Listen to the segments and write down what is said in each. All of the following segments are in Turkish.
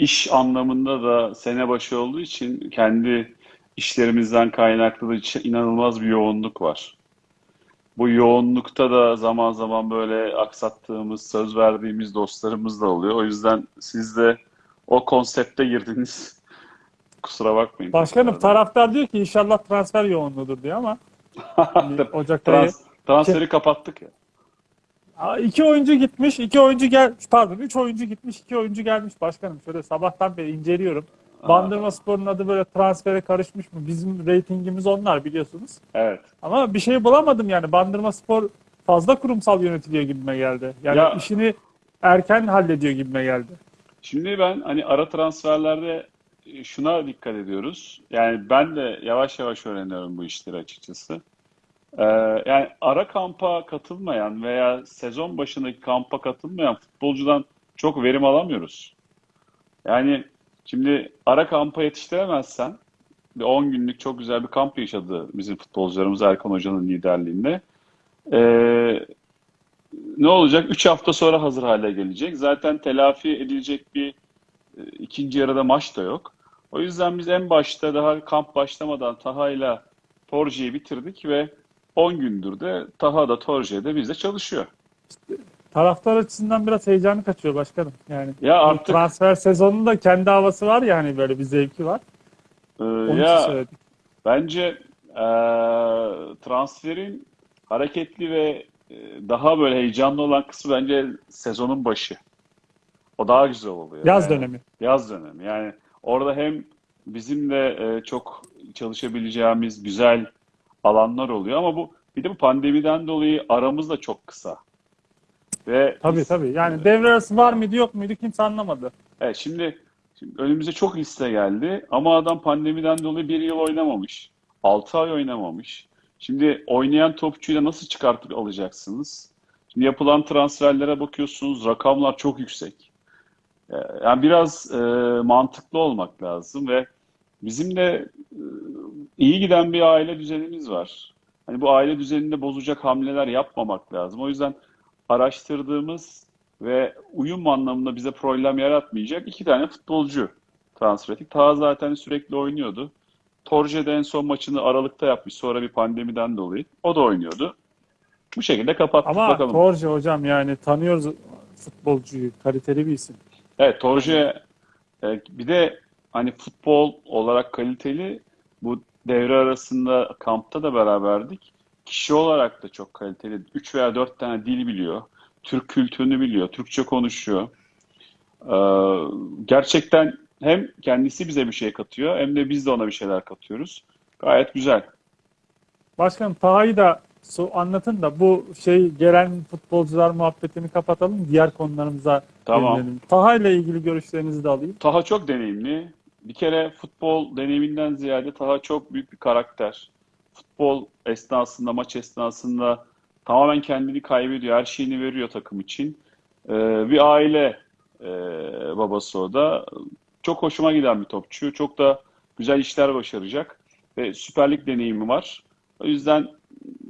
iş anlamında da sene başı olduğu için kendi işlerimizden kaynaklı da inanılmaz bir yoğunluk var. Bu yoğunlukta da zaman zaman böyle aksattığımız, söz verdiğimiz dostlarımız da oluyor. O yüzden siz de o konsepte girdiniz. Kusura bakmayın. Başkanım taraftar diyor ki inşallah transfer yoğunluğudur diyor ama şimdi Ocak ayı Trans, transferi kapattık ya. İki oyuncu gitmiş, iki oyuncu gel pardon, üç oyuncu gitmiş, iki oyuncu gelmiş başkanım. Şöyle sabahtan beri inceliyorum. Bandırma Spor'un adı böyle transfere karışmış mı? Bizim reytingimiz onlar biliyorsunuz. Evet. Ama bir şey bulamadım yani. Bandırma Spor fazla kurumsal yönetiliyor gibime geldi. Yani Ya- işini erken hallediyor gibime geldi. Şimdi ben hani ara transferlerde e, şuna dikkat ediyoruz. Yani ben de yavaş yavaş öğreniyorum bu işleri açıkçası. Ee, yani ara kampa katılmayan veya sezon başındaki kampa katılmayan futbolcudan çok verim alamıyoruz. Yani şimdi ara kampa yetiştiremezsen bir 10 günlük çok güzel bir kamp yaşadı bizim futbolcularımız Erkan Hoca'nın liderliğinde. Ee, ne olacak? 3 hafta sonra hazır hale gelecek. Zaten telafi edilecek bir e, ikinci yarıda maç da yok. O yüzden biz en başta daha kamp başlamadan Taha'yla Torje'yi bitirdik ve 10 gündür de Taha da Torje de bizde çalışıyor. Taraftar açısından biraz heyecanı kaçıyor başkanım. Yani Ya artık transfer sezonunda kendi havası var ya hani böyle bir zevki var. e, Onun ya bence e, transferin hareketli ve e, daha böyle heyecanlı olan kısmı bence sezonun başı. O daha güzel oluyor. Yaz Yani. dönemi. Yaz dönemi. Yani orada hem bizim de e, çok çalışabileceğimiz güzel alanlar oluyor ama bu bir de bu pandemiden dolayı aramız da çok kısa. Ve Tabii biz- tabii. Yani devre arası var mıydı yok muydu kimse anlamadı. Evet, şimdi, şimdi önümüze çok liste geldi ama adam pandemiden dolayı bir yıl oynamamış. 6 ay oynamamış. Şimdi oynayan topçuyla nasıl çıkartıp alacaksınız? Şimdi yapılan transferlere bakıyorsunuz rakamlar çok yüksek. Ee, Yani biraz e, mantıklı olmak lazım ve bizim de e, iyi giden bir aile düzenimiz var. Hani bu aile düzeninde bozacak hamleler yapmamak lazım. O yüzden araştırdığımız ve uyum anlamında bize problem yaratmayacak iki tane futbolcu transfer ettik. Taha zaten sürekli oynuyordu. Torje de en son maçını Aralık'ta yapmış. Sonra bir pandemiden dolayı. O da oynuyordu. Bu şekilde kapattık Ama bakalım. Torje hocam yani tanıyoruz futbolcuyu. Kaliteli bir isim. Evet, Torje e, bir de hani futbol olarak kaliteli bu devre arasında kampta da beraberdik. Kişi olarak da çok kaliteli. 3 veya 4 tane dil biliyor. Türk kültürünü biliyor. Türkçe konuşuyor. Ee, gerçekten hem kendisi bize bir şey katıyor hem de biz de ona bir şeyler katıyoruz. Gayet güzel. Başkanım Taha'yı da anlatın da bu şey gelen futbolcular muhabbetini kapatalım. Diğer konularımıza Tamam. Taha ile ilgili görüşlerinizi de alayım. Taha çok deneyimli. Bir kere futbol deneyiminden ziyade Taha çok büyük bir karakter. Futbol esnasında, maç esnasında tamamen kendini kaybediyor. Her şeyini veriyor takım için. Ee, bir aile e, babası o da. Çok hoşuma giden bir topçu. Çok da güzel işler başaracak. Ve Süper Lig deneyimi var. O yüzden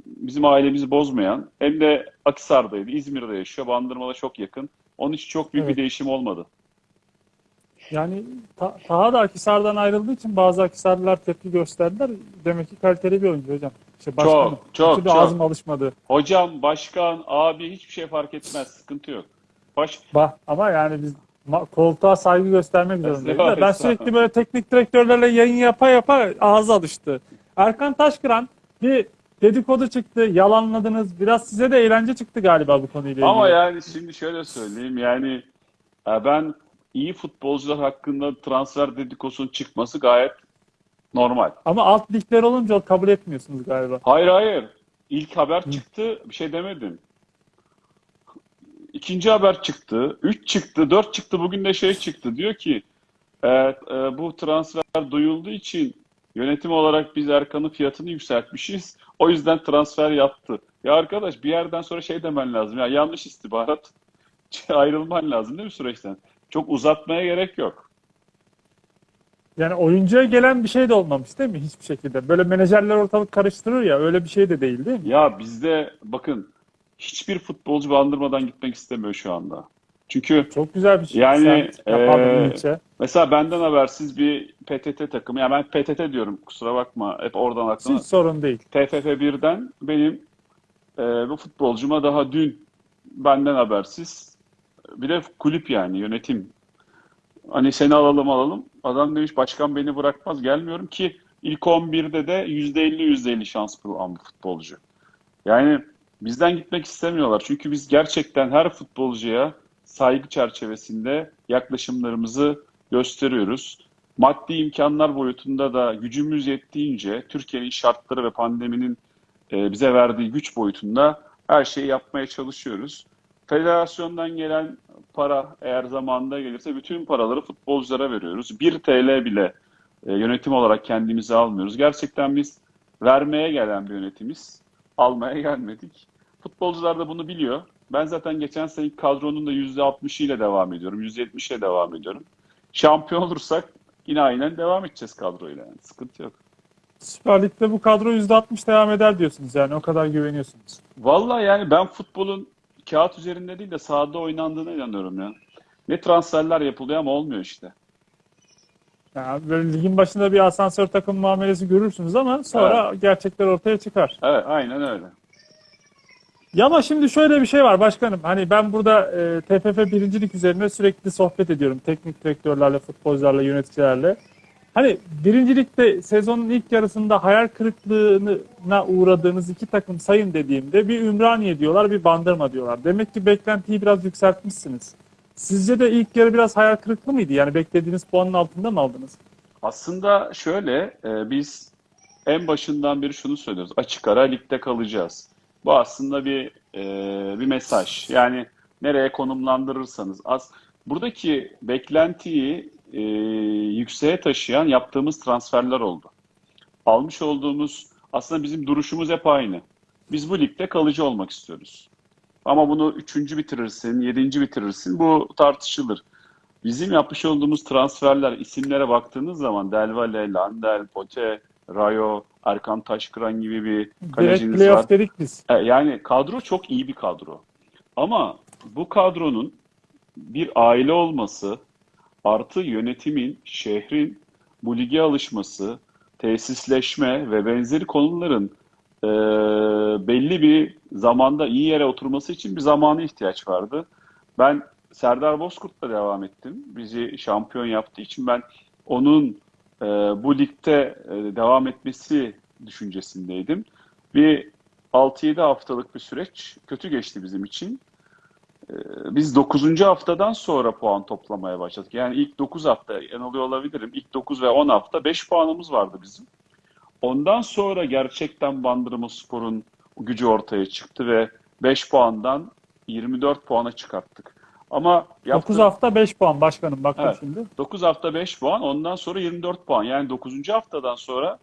bizim ailemizi bozmayan hem de Akhisar'daydı. İzmir'de yaşıyor. Bandırma'da çok yakın. Onun için çok büyük Evet. bir değişim olmadı. Yani Ta- Taha da Akhisar'dan ayrıldığı için bazı Akhisarlılar tepki gösterdiler. Demek ki kaliteli bir oyuncu hocam. İşte başkanım. Çok, çok, çok. ağzım alışmadı. Hocam, başkan, abi hiçbir şey fark etmez. Sıkıntı yok. Baş... Bah, ama yani biz koltuğa saygı göstermek zorundayız. Ben sürekli böyle teknik direktörlerle yayın yapa yapa ağzı alıştı. Erkan Taşkıran bir dedikodu çıktı, yalanladınız. Biraz size de eğlence çıktı galiba bu konuyla Ama ilgili. yani şimdi şöyle söyleyeyim. Yani e, ben iyi futbolcular hakkında transfer dedikosunun çıkması gayet normal. Ama alt ligler olunca kabul etmiyorsunuz galiba. Hayır hayır. İlk haber çıktı. Bir şey demedim. İkinci haber çıktı. Üç çıktı. Dört çıktı. Bugün de şey çıktı. Diyor ki e, e, bu transfer duyulduğu için yönetim olarak biz Erkan'ın fiyatını yükseltmişiz. O yüzden transfer yaptı. Ya arkadaş bir yerden sonra şey demen lazım. Ya yanlış istihbarat. Ayrılman lazım değil mi süreçten? Çok uzatmaya gerek yok. Yani oyuncuya gelen bir şey de olmamış değil mi hiçbir şekilde? Böyle menajerler ortalık karıştırır ya öyle bir şey de değil değil mi? Ya bizde bakın hiçbir futbolcu bandırmadan gitmek istemiyor şu anda. Çünkü Çok güzel bir şey. Yani, Sen mesela benden habersiz bir PTT takımı, yani ben PTT diyorum kusura bakma hep oradan aklıma. Hiç sorun değil. TFF 1'den benim e, bu futbolcuma daha dün benden habersiz bir de kulüp yani yönetim hani seni alalım alalım adam demiş başkan beni bırakmaz gelmiyorum ki ilk 11'de de %50 %50 şans bulan futbolcu. Yani bizden gitmek istemiyorlar çünkü biz gerçekten her futbolcuya saygı çerçevesinde yaklaşımlarımızı gösteriyoruz. Maddi imkanlar boyutunda da gücümüz yettiğince Türkiye'nin şartları ve pandeminin e, bize verdiği güç boyutunda her şeyi yapmaya çalışıyoruz. Federasyondan gelen para eğer zamanında gelirse bütün paraları futbolculara veriyoruz. 1 TL bile e, yönetim olarak kendimize almıyoruz. Gerçekten biz vermeye gelen bir yönetimiz. Almaya gelmedik. Futbolcular da bunu biliyor. Ben zaten geçen seneki kadronun da %60 ile devam ediyorum. %70 ile devam ediyorum. Şampiyon olursak yine aynen devam edeceğiz kadroyla. Yani. Sıkıntı yok. Süper Lig'de bu kadro %60 devam eder diyorsunuz yani o kadar güveniyorsunuz. Vallahi yani ben futbolun kağıt üzerinde değil de sahada oynandığına inanıyorum ya. Ne transferler yapılıyor ama olmuyor işte. Yani böyle ligin başında bir asansör takım muamelesi görürsünüz ama sonra gerçekler ortaya çıkar. Evet, aynen öyle. Ya ama şimdi şöyle bir şey var başkanım. Hani ben burada e, TFF birincilik üzerine sürekli sohbet ediyorum. Teknik direktörlerle, futbolcularla, yöneticilerle. Hani birincilikte sezonun ilk yarısında hayal kırıklığına uğradığınız iki takım sayın dediğimde bir Ümraniye diyorlar, bir Bandırma diyorlar. Demek ki beklentiyi biraz yükseltmişsiniz. Sizce de ilk yarı biraz hayal kırıklığı mıydı? Yani beklediğiniz puanın altında mı aldınız? Aslında şöyle, e, biz en başından beri şunu söylüyoruz. Açık ara ligde kalacağız. Bu aslında bir e, bir mesaj. Yani nereye konumlandırırsanız. Az, buradaki beklentiyi e, yükseğe taşıyan yaptığımız transferler oldu. Almış olduğumuz, aslında bizim duruşumuz hep aynı. Biz bu ligde kalıcı olmak istiyoruz. Ama bunu üçüncü bitirirsin, yedinci bitirirsin. Bu tartışılır. Bizim yapmış olduğumuz transferler, isimlere baktığınız zaman Delvale, Landel, Pote, Rayo, Erkan Taşkıran gibi bir Direkt kaleciniz var. playoff dedik biz. E, Yani kadro çok iyi bir kadro. Ama bu kadronun bir aile olması artı yönetimin, şehrin bu lige alışması, tesisleşme ve benzeri konuların e, belli bir zamanda iyi yere oturması için bir zamana ihtiyaç vardı. Ben Serdar Bozkurt'la devam ettim. Bizi şampiyon yaptığı için ben onun e, bu ligde e, devam etmesi düşüncesindeydim. Bir 6-7 haftalık bir süreç kötü geçti bizim için. Ee, Biz 9. haftadan sonra puan toplamaya başladık. Yani ilk 9 hafta yanılıyor olabilirim. İlk 9 ve 10 hafta 5 puanımız vardı bizim. Ondan sonra gerçekten Bandırmaspor'un gücü ortaya çıktı ve 5 puandan 24 puana çıkarttık. Ama 9 yaptığı- hafta 5 puan başkanım bakın Evet. şimdi. 9 hafta 5 puan, ondan sonra 24 puan. Yani 9. haftadan sonra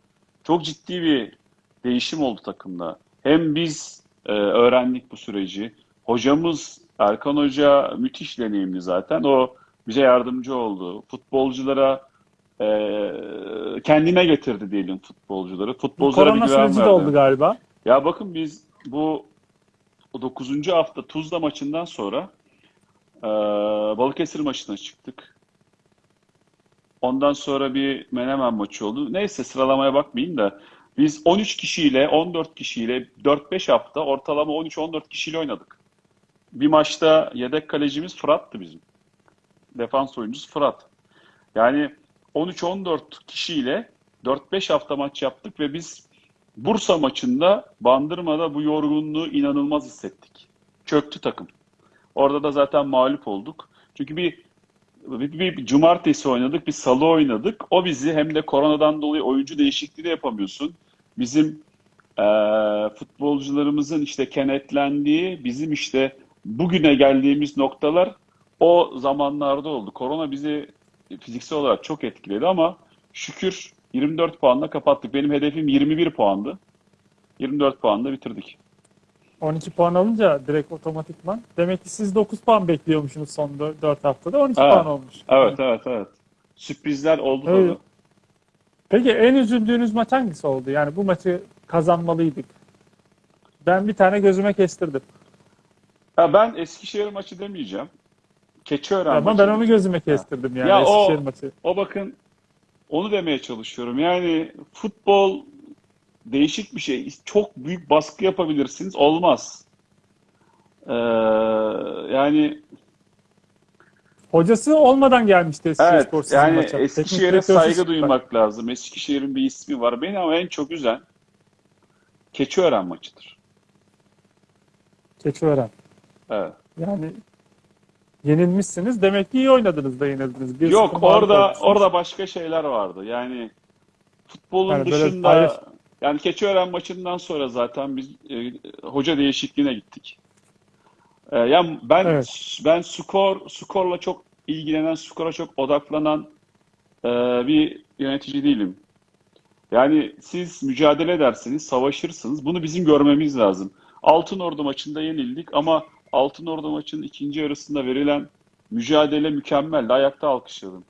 çok ciddi bir değişim oldu takımda. Hem biz e, öğrendik bu süreci. Hocamız Erkan Hoca müthiş deneyimli zaten. O bize yardımcı oldu. Futbolculara e, kendine getirdi diyelim futbolcuları. Futbolculara bir güven verdi. oldu galiba. Ya bakın biz bu 9. hafta Tuzla maçından sonra e, Balıkesir maçına çıktık. Ondan sonra bir Menemen maçı oldu. Neyse sıralamaya bakmayayım da biz 13 kişiyle 14 kişiyle 4-5 hafta ortalama 13-14 kişiyle oynadık. Bir maçta yedek kalecimiz Fırat'tı bizim. Defans oyuncusu Fırat. Yani 13-14 kişiyle 4-5 hafta maç yaptık ve biz Bursa maçında Bandırma'da bu yorgunluğu inanılmaz hissettik. Çöktü takım. Orada da zaten mağlup olduk. Çünkü bir, bir, bir cumartesi oynadık, bir salı oynadık. O bizi hem de koronadan dolayı oyuncu değişikliği de yapamıyorsun. Bizim eee, futbolcularımızın işte kenetlendiği, bizim işte bugüne geldiğimiz noktalar o zamanlarda oldu. Korona bizi fiziksel olarak çok etkiledi ama şükür 24 puanla kapattık. Benim hedefim 21 puandı. 24 puanla bitirdik. 12 puan alınca direkt otomatikman. Demek ki siz 9 puan bekliyormuşsunuz son 4 haftada. 12 Evet. puan olmuş. Evet, evet, evet. Sürprizler oldu Evet. tabii. Peki en üzüldüğünüz maç hangisi oldu? Yani bu maçı kazanmalıydık. Ben bir tane gözüme kestirdim. Ya ben Eskişehir maçı demeyeceğim. Keçiören Ama maçı. ben onu gözüme kestirdim yani Ya o- Eskişehir maçı. O bakın onu demeye çalışıyorum. Yani futbol değişik bir şey. Çok büyük baskı yapabilirsiniz. Olmaz. Ee, yani Hocası olmadan gelmişti Eskişehir evet Spor yani maça. Eskişehir'e saygı duymak lazım. Eskişehir'in bir ismi var. Beni ama en çok üzen Keçiören maçıdır. Keçiören. Evet. Yani yenilmişsiniz. Demek ki iyi oynadınız da yenildiniz. Bir Yok orada orada başka şeyler vardı. Yani futbolun Yani böyle dışında hayır- yani Keçiören maçından sonra zaten biz e, hoca değişikliğine gittik. E, yani ben Evet. ben skor skorla çok ilgilenen, skora çok odaklanan e, bir yönetici değilim. Yani siz mücadele edersiniz, savaşırsınız. Bunu bizim görmemiz lazım. Altınordu maçında yenildik ama Altınordu maçının ikinci yarısında verilen mücadele mükemmeldi. Ayakta alkışladım.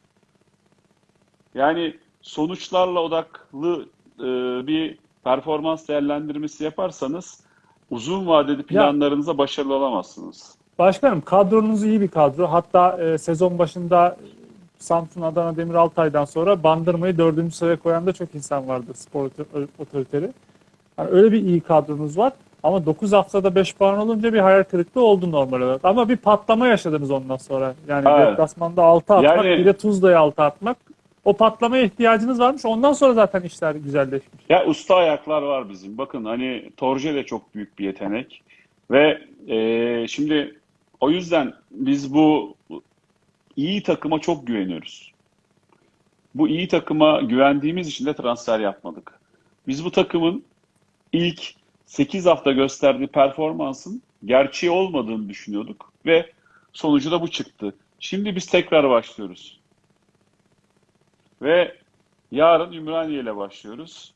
Yani sonuçlarla odaklı e, bir performans değerlendirmesi yaparsanız uzun vadeli planlarınıza başarılı olamazsınız. Başkanım kadronuz iyi bir kadro. Hatta e, sezon başında Samsun Adana Demir Altay'dan sonra Bandırma'yı dördüncü sıraya koyan da çok insan vardı spor otor- otoriteri. Yani öyle bir iyi kadronuz var. Ama 9 haftada 5 puan olunca bir hayal kırıklığı oldu normal olarak. Ama bir patlama yaşadınız ondan sonra. Yani Evet. deplasmanda 6 atmak, Yani- bir de Tuzla'ya 6 atmak. O patlamaya ihtiyacınız varmış. Ondan sonra zaten işler güzelleşmiş. Ya usta ayaklar var bizim. Bakın hani Torje de çok büyük bir yetenek. Ve e, şimdi o yüzden biz bu iyi takıma çok güveniyoruz. Bu iyi takıma güvendiğimiz için de transfer yapmadık. Biz bu takımın ilk 8 hafta gösterdiği performansın gerçeği olmadığını düşünüyorduk ve sonucu da bu çıktı. Şimdi biz tekrar başlıyoruz. Ve yarın Ümraniye ile başlıyoruz.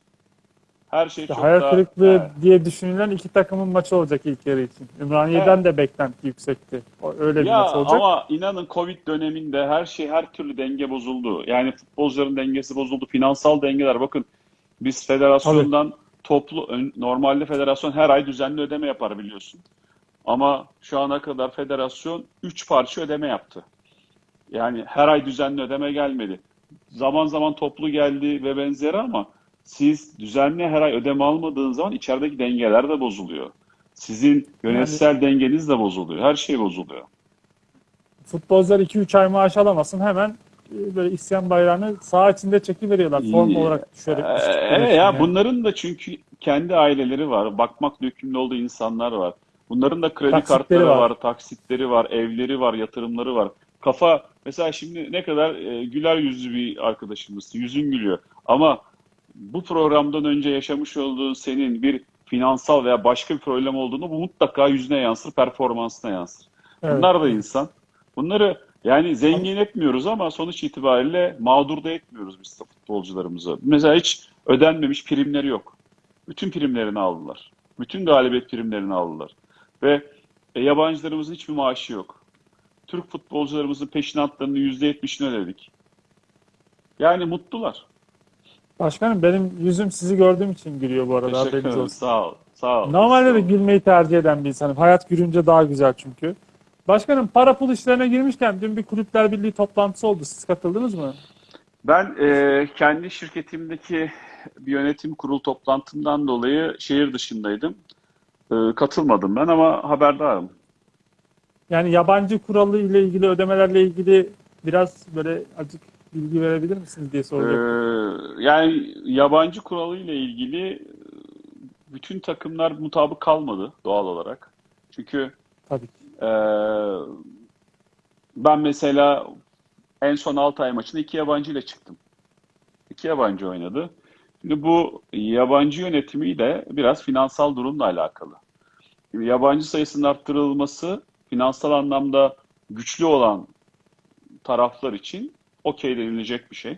Her şey İşte çok hayal daha... kırıklığı Evet. diye düşünülen iki takımın maçı olacak ilk yarı için. Ümraniye'den de beklenti yüksekti. Öyle bir Ya maç olacak. ama inanın Covid döneminde her şey her türlü denge bozuldu. Yani futbolcuların dengesi bozuldu. Finansal dengeler bakın biz federasyondan toplu normalde federasyon her ay düzenli ödeme yapar biliyorsun. Ama şu ana kadar federasyon 3 parça ödeme yaptı. Yani her ay düzenli ödeme gelmedi. Zaman zaman toplu geldi ve benzeri ama siz düzenli her ay ödeme almadığınız zaman içerideki dengeler de bozuluyor. Sizin yönetsel dengeniz de bozuluyor. Her şey bozuluyor. Futbolcular 2-3 ay maaş alamasın hemen böyle isyan bayrağını saha içinde çekiveriyorlar. Form İyi. olarak düşerek. Ee, evet ya yani. bunların da çünkü kendi aileleri var. Bakmakla yükümlü olduğu insanlar var. Bunların da kredi Taksitleri kartları var. var. taksitleri var, evleri var, yatırımları var. Kafa mesela şimdi ne kadar e, güler yüzlü bir arkadaşımız, yüzün gülüyor. Ama bu programdan önce yaşamış olduğun senin bir finansal veya başka bir problem olduğunu bu mutlaka yüzüne yansır, performansına yansır. Evet. Bunlar da insan. Bunları yani zengin etmiyoruz ama sonuç itibariyle mağdur da etmiyoruz biz de futbolcularımızı. Mesela hiç ödenmemiş primleri yok. Bütün primlerini aldılar. Bütün galibiyet primlerini aldılar. Ve e, yabancılarımızın hiçbir maaşı yok. Türk futbolcularımızın peşinatlarının %70'ini ödedik. Yani mutlular. Başkanım benim yüzüm sizi gördüğüm için gülüyor bu arada. Teşekkür ederim. Sağ ol. Sağ ol. Normalde Sağ de ol. gülmeyi tercih eden bir insanım. Hayat gülünce daha güzel çünkü. Başkanım para pul işlerine girmişken dün bir kulüpler birliği toplantısı oldu. Siz katıldınız mı? Ben e, kendi şirketimdeki bir yönetim kurulu toplantımdan dolayı şehir dışındaydım. E, katılmadım ben ama haberdarım. Yani yabancı kuralı ile ilgili ödemelerle ilgili biraz böyle azıcık bilgi verebilir misiniz diye soracaktım. yani yabancı kuralı ile ilgili e, bütün takımlar mutabık kalmadı doğal olarak. Çünkü Tabii ki. E, ben mesela en son Altay maçında iki yabancı ile çıktım. İki yabancı oynadı. Şimdi bu yabancı yönetimiyle biraz finansal durumla alakalı. Şimdi yabancı sayısının arttırılması finansal anlamda güçlü olan taraflar için okey denilecek bir şey.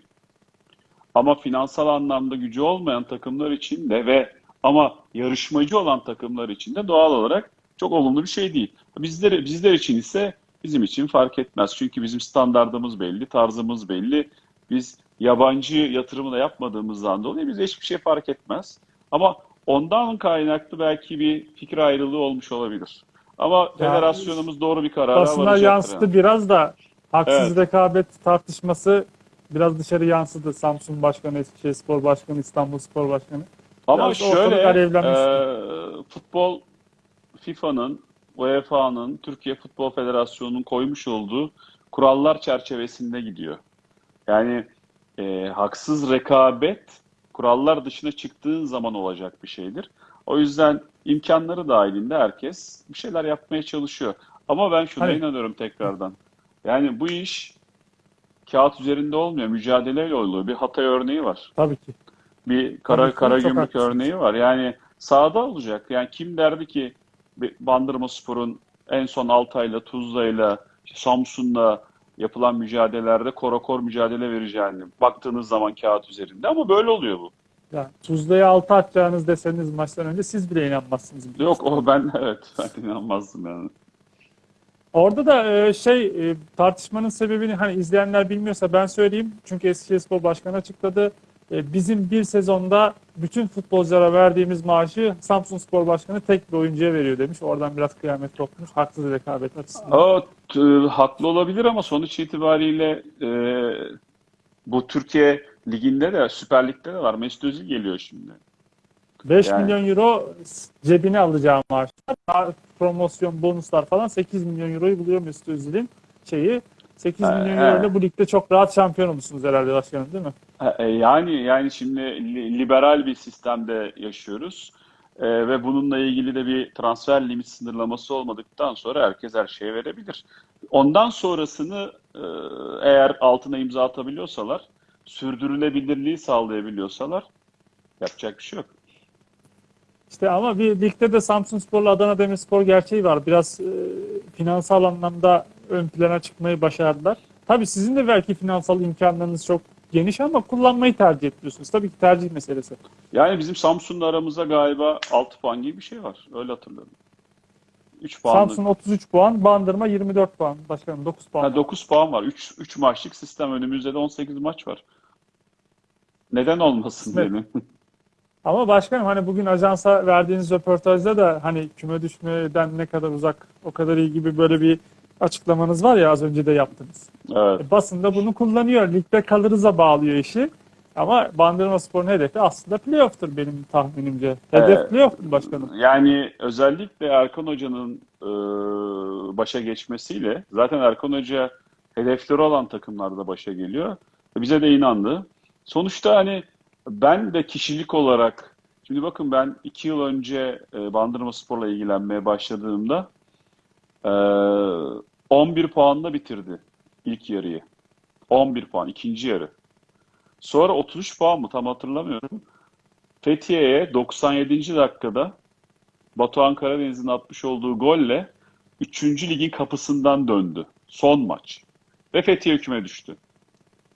Ama finansal anlamda gücü olmayan takımlar için de ve ama yarışmacı olan takımlar için de doğal olarak çok olumlu bir şey değil. Bizler, bizler için ise bizim için fark etmez. Çünkü bizim standardımız belli, tarzımız belli. Biz yabancı yatırımı da yapmadığımızdan dolayı bize hiçbir şey fark etmez. Ama ondan kaynaklı belki bir fikir ayrılığı olmuş olabilir. Ama federasyonumuz doğru bir karara varacaktır. yansıdı yani. biraz da haksız Evet. rekabet tartışması biraz dışarı yansıdı. Samsun Başkanı, Eskişehir Spor Başkanı, İstanbul Spor Başkanı. Ama Biraz şöyle e, futbol FIFA'nın, UEFA'nın, Türkiye Futbol Federasyonu'nun koymuş olduğu kurallar çerçevesinde gidiyor. Yani e, haksız rekabet kurallar dışına çıktığın zaman olacak bir şeydir. O yüzden imkanları dahilinde herkes bir şeyler yapmaya çalışıyor. Ama ben şuna Hani- inanıyorum tekrardan. Yani bu iş kağıt üzerinde olmuyor, mücadeleyle oluyor. Bir Hatay örneği var. Tabii ki. Bir kara Tabii kara gümrük örneği var. Yani sahada olacak. Yani kim derdi ki bir Bandırmaspor'un en son Altay'la, Tuzla'yla, işte Samsun'la yapılan mücadelelerde korakor mücadele vereceğini baktığınız zaman kağıt üzerinde ama böyle oluyor bu. Yani Tuzla'ya altı atacağınız deseniz maçtan önce siz bile inanmazsınız. Yok o ben evet ben inanmazdım yani. Orada da e, şey e, tartışmanın sebebini hani izleyenler bilmiyorsa ben söyleyeyim. Çünkü Eskişehir Spor Başkanı açıkladı. E, Bizim bir sezonda bütün futbolculara verdiğimiz maaşı Samsun Spor Başkanı tek bir oyuncuya veriyor demiş. Oradan biraz kıyamet kopmuş. Haksız rekabet açısından. O haklı olabilir ama sonuç itibariyle e, bu Türkiye Ligi'nde de Süper Lig'de de var. Mesut Özil geliyor şimdi. 5 Yani- milyon euro cebine alacağı maaşlar, promosyon, bonuslar falan 8 milyon euroyu buluyor Mesut Özil'in şeyi. 8 Ha, milyon euro ile bu ligde çok rahat şampiyon olmuşsunuz herhalde başkanım değil mi? Ha, e, Yani yani şimdi li- liberal bir sistemde yaşıyoruz. E, ve bununla ilgili de bir transfer limit sınırlaması olmadıktan sonra herkes her şeye verebilir. Ondan sonrasını e, eğer altına imza atabiliyorsalar, sürdürülebilirliği sağlayabiliyorsalar yapacak bir şey yok. İşte ama bir ligde de Samsun Spor'la Adana Demirspor gerçeği var. Biraz e, finansal anlamda ön plana çıkmayı başardılar. Tabii sizin de belki finansal imkanlarınız çok geniş ama kullanmayı tercih ediyorsunuz. Tabii ki tercih meselesi. Yani bizim Samsun'la aramızda galiba 6 puan gibi bir şey var. Öyle hatırlıyorum. 3 puanlık. Samsun 33 puan, Bandırma 24 puan. Başkanım 9 puan. Ha, 9 puan var. 3 3 maçlık sistem. Önümüzde de 18 maç var. Neden olmasın Evet. diyelim. Ama başkanım hani bugün ajansa verdiğiniz röportajda da hani küme düşmeden ne kadar uzak o kadar iyi gibi böyle bir açıklamanız var ya az önce de yaptınız. Evet. E, basın da bunu kullanıyor. Ligde kalırıza bağlıyor işi. Ama Bandırmaspor'un hedefi aslında playoff'tur benim tahminimce. Hedef Evet. playoff'tur başkanım. Yani özellikle Erkan Hoca'nın e, başa geçmesiyle zaten Erkan Hoca hedefleri olan takımlarda başa geliyor. E, Bize de inandı. Sonuçta hani ben de kişilik olarak şimdi bakın ben iki yıl önce e, Bandırmaspor'la ilgilenmeye başladığımda e, 11 puanla bitirdi ilk yarıyı. 11 puan ikinci yarı. Sonra 33 puan mı tam hatırlamıyorum. Fethiye'ye 97. dakikada Batuhan Karadeniz'in atmış olduğu golle 3. ligin kapısından döndü. Son maç. Ve Fethiye küme düştü.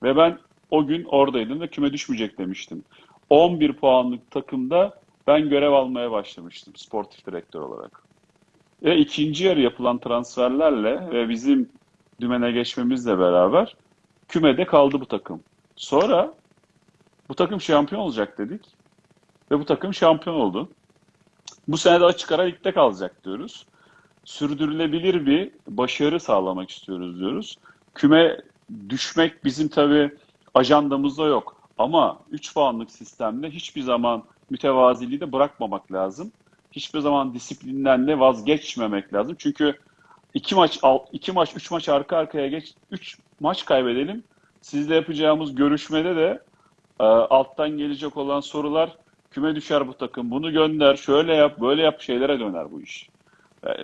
Ve ben o gün oradaydım ve küme düşmeyecek demiştim. 11 puanlık takımda ben görev almaya başlamıştım sportif direktör olarak. Ve ikinci yarı yapılan transferlerle ve bizim dümene geçmemizle beraber kümede kaldı bu takım. Sonra bu takım şampiyon olacak dedik. Ve bu takım şampiyon oldu. Bu sene de açık ara ligde kalacak diyoruz. Sürdürülebilir bir başarı sağlamak istiyoruz diyoruz. Küme düşmek bizim tabii ajandamızda yok. Ama 3 puanlık sistemde hiçbir zaman mütevaziliği de bırakmamak lazım. Hiçbir zaman disiplinden de vazgeçmemek lazım. Çünkü iki maç, iki maç, üç maç arka arkaya geç, üç maç kaybedelim. Sizle yapacağımız görüşmede de e, alttan gelecek olan sorular küme düşer bu takım. Bunu gönder, şöyle yap, böyle yap şeylere döner bu iş.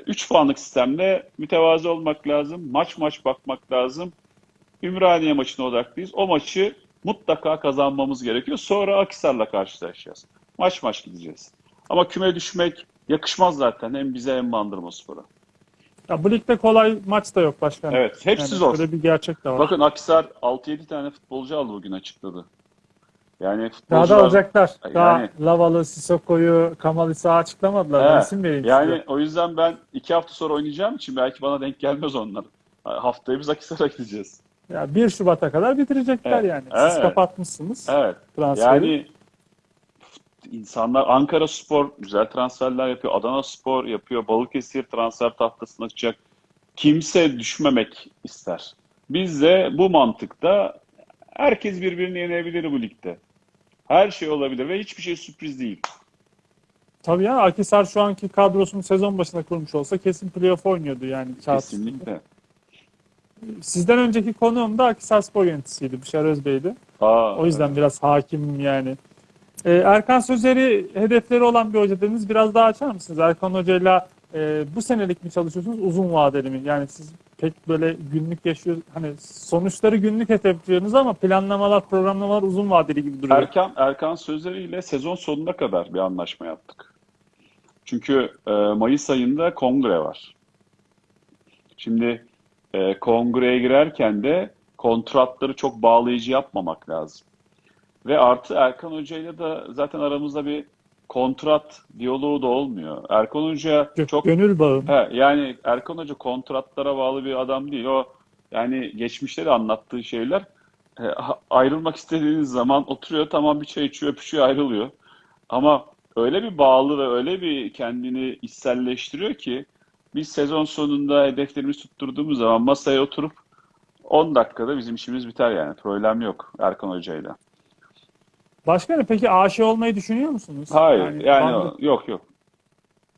3 puanlık sistemde mütevazi olmak lazım. Maç maç bakmak lazım. Ümraniye maçına odaklıyız. O maçı mutlaka kazanmamız gerekiyor. Sonra Akhisar'la karşılaşacağız. Maç maç gideceğiz. Ama küme düşmek yakışmaz zaten hem bize hem Bandırmaspor'a. Ya bu ligde kolay maç da yok başkanım. Evet, hepsi Yani zor. Böyle bir gerçek de var. Bakın Akhisar 6-7 tane futbolcu aldı bugün açıkladı. Yani Daha da futbolcular alacaklar. Daha Yani- Lavalı, Sissoko'yu, Kamal İsa açıklamadılar. Ben isim vereyim Yani size. o yüzden ben iki hafta sonra oynayacağım için belki bana denk gelmez onlar. Haftaya biz Akhisar'a gideceğiz. Ya 1 Şubat'a kadar bitirecekler Evet, yani. Siz evet. kapatmışsınız Evet. transferi. Yani insanlar Ankara Spor güzel transferler yapıyor. Adana Spor yapıyor. Balıkesir transfer tahtasına çıkacak. Kimse düşmemek ister. Biz de bu mantıkta herkes birbirini yenebilir bu ligde. Her şey olabilir ve hiçbir şey sürpriz değil. Tabii ya Akhisar şu anki kadrosunu sezon başında kurmuş olsa kesin playoff oynuyordu yani. Kesinlikle. Sizden önceki konuğum da Akhisar Spor yöneticisiydi. Bişar Özbey'di. Aa, O yüzden biraz hakimim yani. Ee, Erkan Sözer'i hedefleri olan bir hoca dediniz. Biraz daha açar mısınız? Erkan Hoca'yla e, bu senelik mi çalışıyorsunuz? Uzun vadeli mi? Yani siz pek böyle günlük yaşıyor hani sonuçları günlük hedefliyorsunuz ama planlamalar, programlamalar uzun vadeli gibi duruyor. Erkan Erkan Sözleri ile sezon sonuna kadar bir anlaşma yaptık. Çünkü e, Mayıs ayında kongre var. Şimdi e, kongreye girerken de kontratları çok bağlayıcı yapmamak lazım. Ve artı Erkan Hoca ile de zaten aramızda bir kontrat diyaloğu da olmuyor. Erkan Hoca Gö- çok Gönül bağı. He, yani Erkan Hoca kontratlara bağlı bir adam değil. O yani geçmişte de anlattığı şeyler e, ayrılmak istediğiniz zaman oturuyor tamam bir çay içiyor öpüşüyor ayrılıyor. Ama öyle bir bağlı ve öyle bir kendini içselleştiriyor ki biz sezon sonunda hedeflerimizi tutturduğumuz zaman masaya oturup 10 dakikada bizim işimiz biter yani. Problem yok Erkan Hoca'yla. Başkanım peki aşı olmayı düşünüyor musunuz? Hayır yani bandı- o- yok yok.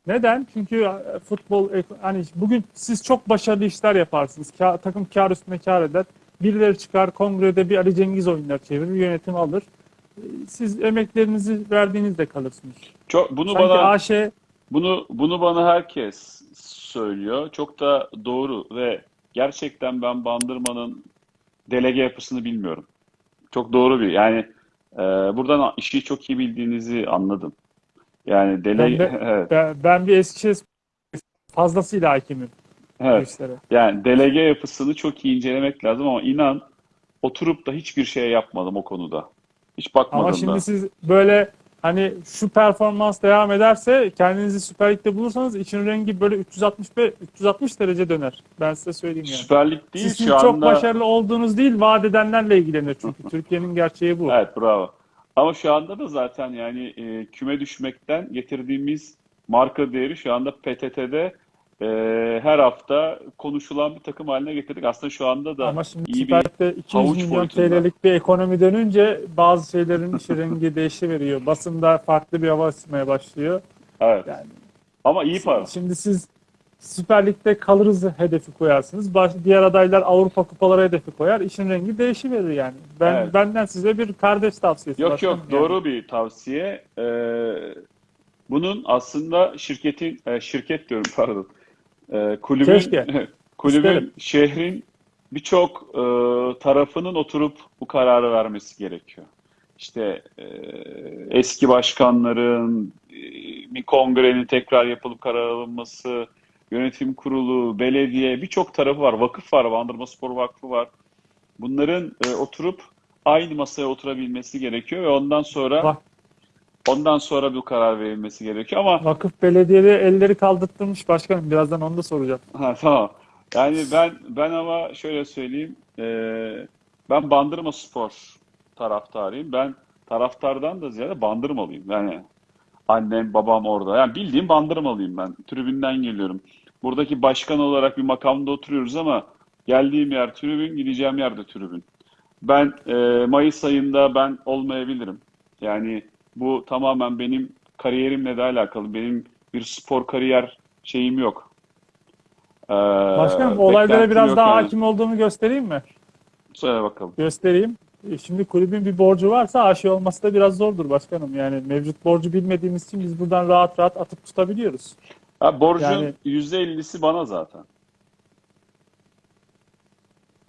Neden? Çünkü e, futbol ek- hani bugün siz çok başarılı işler yaparsınız. Ka- takım kar üstüne kar eder. Birileri çıkar kongrede bir Ali Cengiz oyunlar çevirir, yönetim alır. E, Siz emeklerinizi verdiğinizde kalırsınız. Çok, bunu Sanki bana AŞ Bunu bunu bana herkes söylüyor. Çok da doğru ve gerçekten ben Bandırma'nın delege yapısını bilmiyorum. Çok doğru bir yani e, buradan işi çok iyi bildiğinizi anladım. Yani delege Ben de- evet, ben, ben bir Eskişehir fazlasıyla hakimim evet. işlere. Yani delege yapısını çok iyi incelemek lazım ama inan oturup da hiçbir şey yapmadım o konuda. Hiç bakmadım Ama da. şimdi siz böyle hani şu performans devam ederse kendinizi Süper Lig'de bulursanız için rengi böyle 365 360 derece döner. Ben size söyleyeyim yani. Süper Lig değil Sizin şu çok anda. başarılı olduğunuz değil, vaat edenlerle ilgilenir çünkü. Türkiye'nin gerçeği bu. Evet bravo. Ama şu anda da zaten yani e, küme düşmekten getirdiğimiz marka değeri şu anda PTT'de e, her hafta konuşulan bir takım haline getirdik. Aslında şu anda da Ama şimdi iyi bir Lig'de 200 havuç milyon. TL'lik bir ekonomi dönünce bazı şeylerin işi rengi değişiveriyor. Basında farklı bir hava esmeye başlıyor. evet. Yani Ama iyi para. Şimdi siz Süper Lig'de kalırız hedefi koyarsınız. Baş, diğer adaylar Avrupa kupaları hedefi koyar. İşin rengi değişiverir yani. Ben Evet. benden size bir kardeş tavsiyesi. Yok yok yani. doğru bir tavsiye. Ee, bunun aslında şirketin e, şirket diyorum pardon. Ee, kulübün Keşke. kulübün İsterim. şehrin birçok e, tarafının oturup bu kararı vermesi gerekiyor. İşte e, eski başkanların e, bir kongrenin tekrar yapılıp karar alınması, yönetim kurulu, belediye birçok tarafı var. Vakıf var, Bandırma Spor Vakfı var. Bunların e, oturup aynı masaya oturabilmesi gerekiyor ve ondan sonra Bak. Ondan sonra bu karar verilmesi gerekiyor ama Vakıf belediyeleri elleri kaldırttırmış başkanım. Birazdan onu da soracağım. ha, tamam. Yani ben ben ama şöyle söyleyeyim e, ben Bandırma Spor taraftarıyım. Ben taraftardan da ziyade Bandırmalıyım. Yani annem babam orada. Yani bildiğim Bandırmalıyım ben. Tribünden geliyorum. Buradaki başkan olarak bir makamda oturuyoruz ama geldiğim yer tribün, gideceğim yer de tribün. Ben e, Mayıs ayında ben olmayabilirim. Yani bu tamamen benim kariyerimle de alakalı. Benim bir spor kariyer şeyim yok. Ee, Başkanım olaylara biraz daha yani. hakim olduğumu göstereyim mi? Söyle bakalım. Göstereyim. E, Şimdi kulübün bir borcu varsa aşı olması da biraz zordur başkanım. Yani mevcut borcu bilmediğimiz için biz buradan rahat rahat atıp tutabiliyoruz. Ha, borcun Yani- %50'si bana zaten.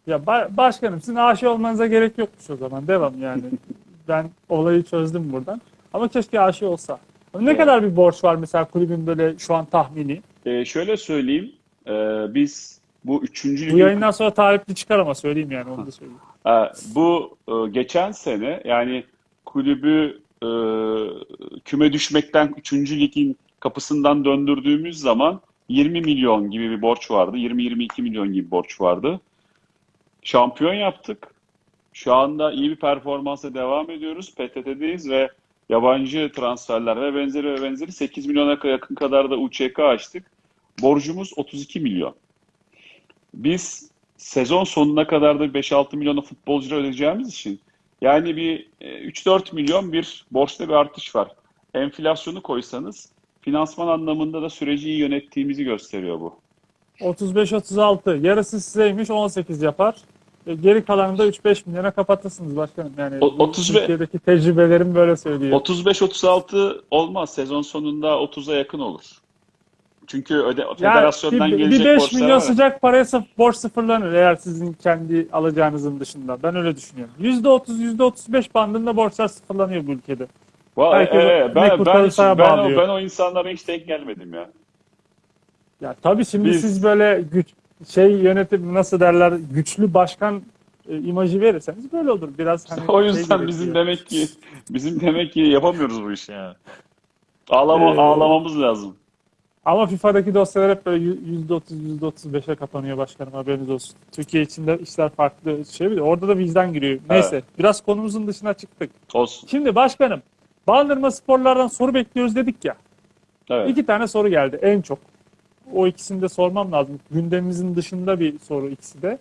Ya ba- başkanım sizin aşı olmanıza gerek yokmuş o zaman. Devam yani. ben olayı çözdüm buradan. Ama keşke aşı olsa. Ne Evet. kadar bir borç var mesela kulübün böyle şu an tahmini? Ee, şöyle söyleyeyim. Ee, biz bu üçüncü Bu ligin yayından sonra tarihli çıkar ama söyleyeyim yani onu da söyleyeyim. Ha, bu e, geçen sene yani kulübü e, küme düşmekten 3. ligin kapısından döndürdüğümüz zaman 20 milyon gibi bir borç vardı. 20-22 milyon gibi borç vardı. Şampiyon yaptık. Şu anda iyi bir performansa devam ediyoruz. PTT'deyiz ve yabancı transferler ve benzeri ve benzeri 8 milyona yakın kadar da UÇK açtık. Borcumuz 32 milyon. Biz sezon sonuna kadar da 5-6 milyona futbolcu ödeyeceğimiz için yani bir e, 3-4 milyon bir borçta bir artış var. Enflasyonu koysanız finansman anlamında da süreci iyi yönettiğimizi gösteriyor bu. 35-36. Yarısı sizeymiş 18 yapar. E, Geri kalanını da 3-5 milyona kapatırsınız başkanım. Yani O- bu 30 ve- Türkiye'deki tecrübelerim böyle söylüyor. 35-36 olmaz. Sezon sonunda 30'a yakın olur. Çünkü öde, Yani federasyondan bir, gelecek bir 5 borçlar milyon var. sıcak paraya sıf- borç sıfırlanır eğer sizin kendi alacağınızın dışında. Ben öyle düşünüyorum. %30, %35 bandında borçlar sıfırlanıyor bu ülkede. Belki e, bu e, ben, ben, kurtarırsa ben, o, ben o insanlara hiç denk gelmedim ya. Ya tabii şimdi Biz- siz böyle güç şey yönetim nasıl derler güçlü başkan e, imajı verirseniz böyle olur. Biraz hani o şey yüzden gerekiyor. bizim demek ki bizim demek ki yapamıyoruz bu işi yani. Ağlama, Ee, ağlamamız lazım. Ama FIFA'daki dosyalar hep böyle %30, %35'e kapanıyor başkanım haberiniz olsun. Türkiye içinde işler farklı şey bir de orada da vicdan giriyor. Neyse biraz konumuzun dışına çıktık. Olsun. Şimdi başkanım Bandırma sporlardan soru bekliyoruz dedik ya. Evet. İki tane soru geldi en çok. O ikisini de sormam lazım. Gündemimizin dışında bir soru ikisi de.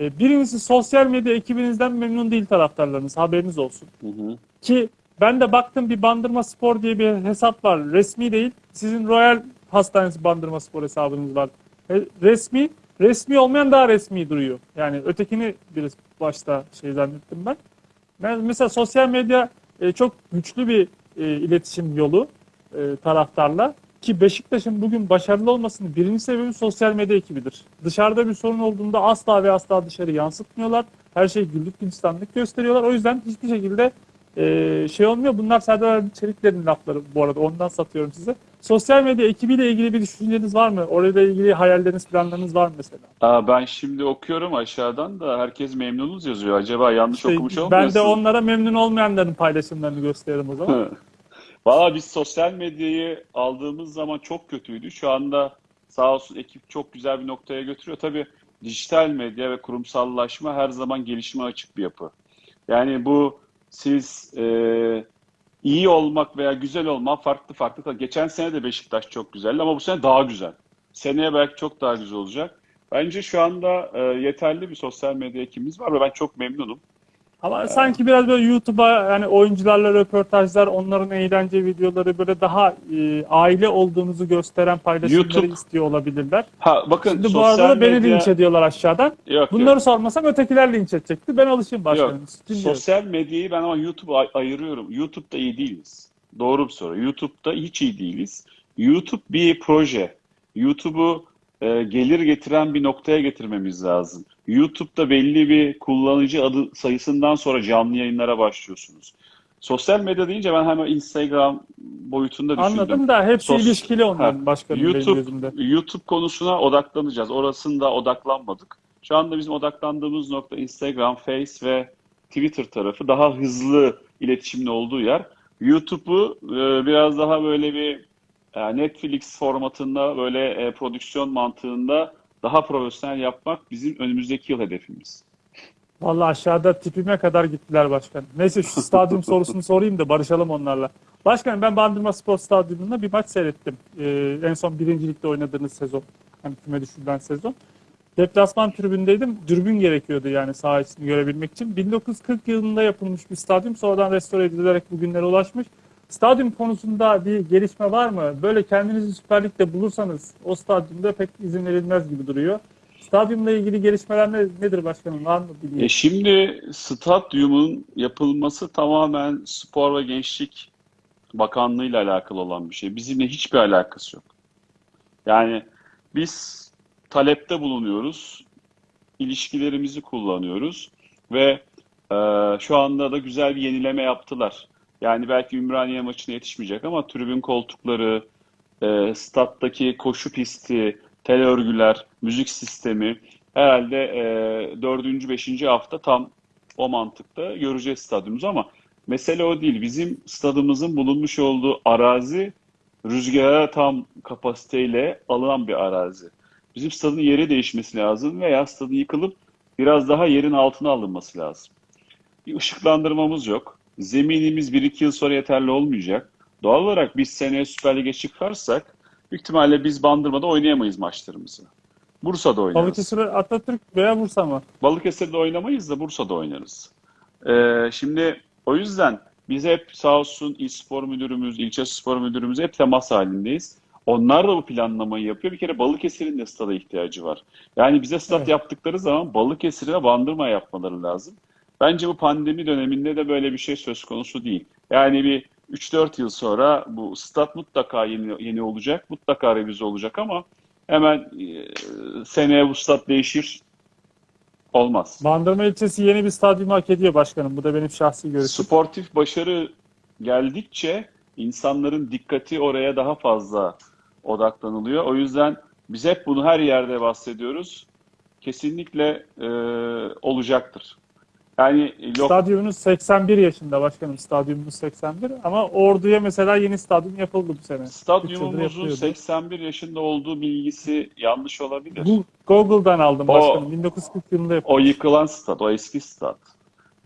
E, Birincisi sosyal medya ekibinizden memnun değil taraftarlarınız. Haberiniz olsun. Hı hı. Ki ben de baktım bir Bandırma Spor diye bir hesap var. Resmi değil. Sizin Royal Hastanesi Bandırma Spor hesabınız var. E, Resmi, resmi olmayan daha resmi duruyor. Yani ötekini biraz başta şey zannettim ben. Ben mesela sosyal medya e, çok güçlü bir e, iletişim yolu e, taraftarla. Ki Beşiktaş'ın bugün başarılı olmasının birinci sebebi sosyal medya ekibidir. Dışarıda bir sorun olduğunda asla ve asla dışarı yansıtmıyorlar. Her şey güllük gülistanlık gösteriyorlar. O yüzden hiçbir şekilde e, şey olmuyor. Bunlar Serdar Çelikler'in lafları bu arada. Ondan satıyorum size. Sosyal medya ekibiyle ilgili bir düşünceniz var mı? Orayla ilgili hayalleriniz, planlarınız var mı mesela? Aa, ben şimdi okuyorum aşağıdan da herkes memnunuz yazıyor. Acaba yanlış İşte okumuş ben olmuyorsun? de onlara memnun olmayanların paylaşımlarını gösteririm o zaman. Valla biz sosyal medyayı aldığımız zaman çok kötüydü. Şu anda sağ olsun ekip çok güzel bir noktaya götürüyor. Tabii dijital medya ve kurumsallaşma her zaman gelişime açık bir yapı. Yani bu siz e, iyi olmak veya güzel olmak farklı farklı. Geçen sene de Beşiktaş çok güzeldi ama bu sene daha güzel. Seneye belki çok daha güzel olacak. Bence şu anda e, yeterli bir sosyal medya ekibimiz var ve ben çok memnunum. Ama sanki biraz böyle YouTube'a yani oyuncularla röportajlar, onların eğlence videoları böyle daha e, aile olduğunuzu gösteren paylaşımları YouTube- istiyor olabilirler. Ha bakın Şimdi bu arada da beni medya... linç ediyorlar aşağıdan. Yok, yok. Bunları sormasam ötekiler linç edecekti. Ben alışayım başkanım. Yok. Sosyal medyayı ben ama YouTube'a ay- ayırıyorum. YouTube'da iyi değiliz. Doğru bir soru. YouTube'da hiç iyi değiliz. YouTube bir proje. YouTube'u e, gelir getiren bir noktaya getirmemiz lazım. YouTube'da belli bir kullanıcı adı sayısından sonra canlı yayınlara başlıyorsunuz. Sosyal medya deyince ben hemen Instagram boyutunda düşündüm. Anladım da hepsi Sos- ilişkili onların Ha, başkanım benim YouTube gözümde. YouTube konusuna odaklanacağız. Orasında odaklanmadık. Şu anda bizim odaklandığımız nokta Instagram, Face ve Twitter tarafı daha hızlı iletişimin olduğu yer. YouTube'u e, biraz daha böyle bir e, Netflix formatında böyle e, prodüksiyon mantığında daha profesyonel yapmak bizim önümüzdeki yıl hedefimiz. Vallahi aşağıda tipime kadar gittiler başkanım. Neyse şu stadyum sorusunu sorayım da barışalım onlarla. Başkanım ben Bandırma Spor Stadyumunda bir maç seyrettim. Ee, en son birincilikte oynadığınız sezon. Hani küme düşürülen sezon. Deplasman tribündeydim. Dürbün gerekiyordu yani saha içini görebilmek için. 1940 yılında yapılmış bir stadyum. Sonradan restore edilerek bugünlere ulaşmış. Stadyum konusunda bir gelişme var mı? Böyle kendinizi Süper Lig'de bulursanız o stadyumda pek izin verilmez gibi duruyor. Stadyumla ilgili gelişmeler ne- nedir başkanım? Var mı bilgi? E şimdi stadyumun yapılması tamamen Spor ve Gençlik Bakanlığı ile alakalı olan bir şey. Bizimle hiçbir alakası yok. Yani biz talepte bulunuyoruz, ilişkilerimizi kullanıyoruz ve e, şu anda da güzel bir yenileme yaptılar. Yani belki Ümraniye maçına yetişmeyecek ama tribün koltukları, e, stat'taki koşu pisti, tel örgüler, müzik sistemi herhalde e, dördüncü, beşinci hafta tam o mantıkta göreceğiz stadyumumuzu ama mesele o değil. Bizim stadımızın bulunmuş olduğu arazi rüzgara tam kapasiteyle alınan bir arazi. Bizim stadın yeri değişmesi lazım veya stadın yıkılıp biraz daha yerin altına alınması lazım. Bir ışıklandırmamız yok. Zeminimiz 1-2 yıl sonra yeterli olmayacak. Doğal olarak biz seneye Süper Lig'e çıkarsak büyük ihtimalle biz Bandırma'da oynayamayız maçlarımızı. Bursa'da oynarız. Balıkesir, Atatürk veya Bursa mı? Balıkesir'de oynamayız da Bursa'da oynarız. Ee, şimdi o yüzden biz hep sağ olsun İl Spor Müdürümüz, ilçe spor müdürümüz hep temas halindeyiz. Onlar da bu planlamayı yapıyor. Bir kere Balıkesir'in de stada ihtiyacı var. Yani bize stat Evet. yaptıkları zaman Balıkesir'e Bandırma yapmaları lazım. Bence bu pandemi döneminde de böyle bir şey söz konusu değil. Yani bir 3-4 yıl sonra bu stat mutlaka yeni, yeni olacak, mutlaka revize olacak ama hemen e, seneye bu stat değişir olmaz. Bandırma ilçesi yeni bir stadyum hak ediyor başkanım. Bu da benim şahsi görüşüm. Sportif başarı geldikçe insanların dikkati oraya daha fazla odaklanılıyor. O yüzden biz hep bunu her yerde bahsediyoruz. Kesinlikle e, olacaktır. Yani yok Stadyumunuz 81 yaşında başkanım. Stadyumunuz 81 ama Ordu'ya mesela yeni stadyum yapıldı bu sene. Stadyumumuzun yapılıyordu. 81 yaşında olduğu bilgisi yanlış olabilir. Bu Google'dan aldım O- başkanım. 1940 yılında yapıldı. O yıkılan stat, o eski stat.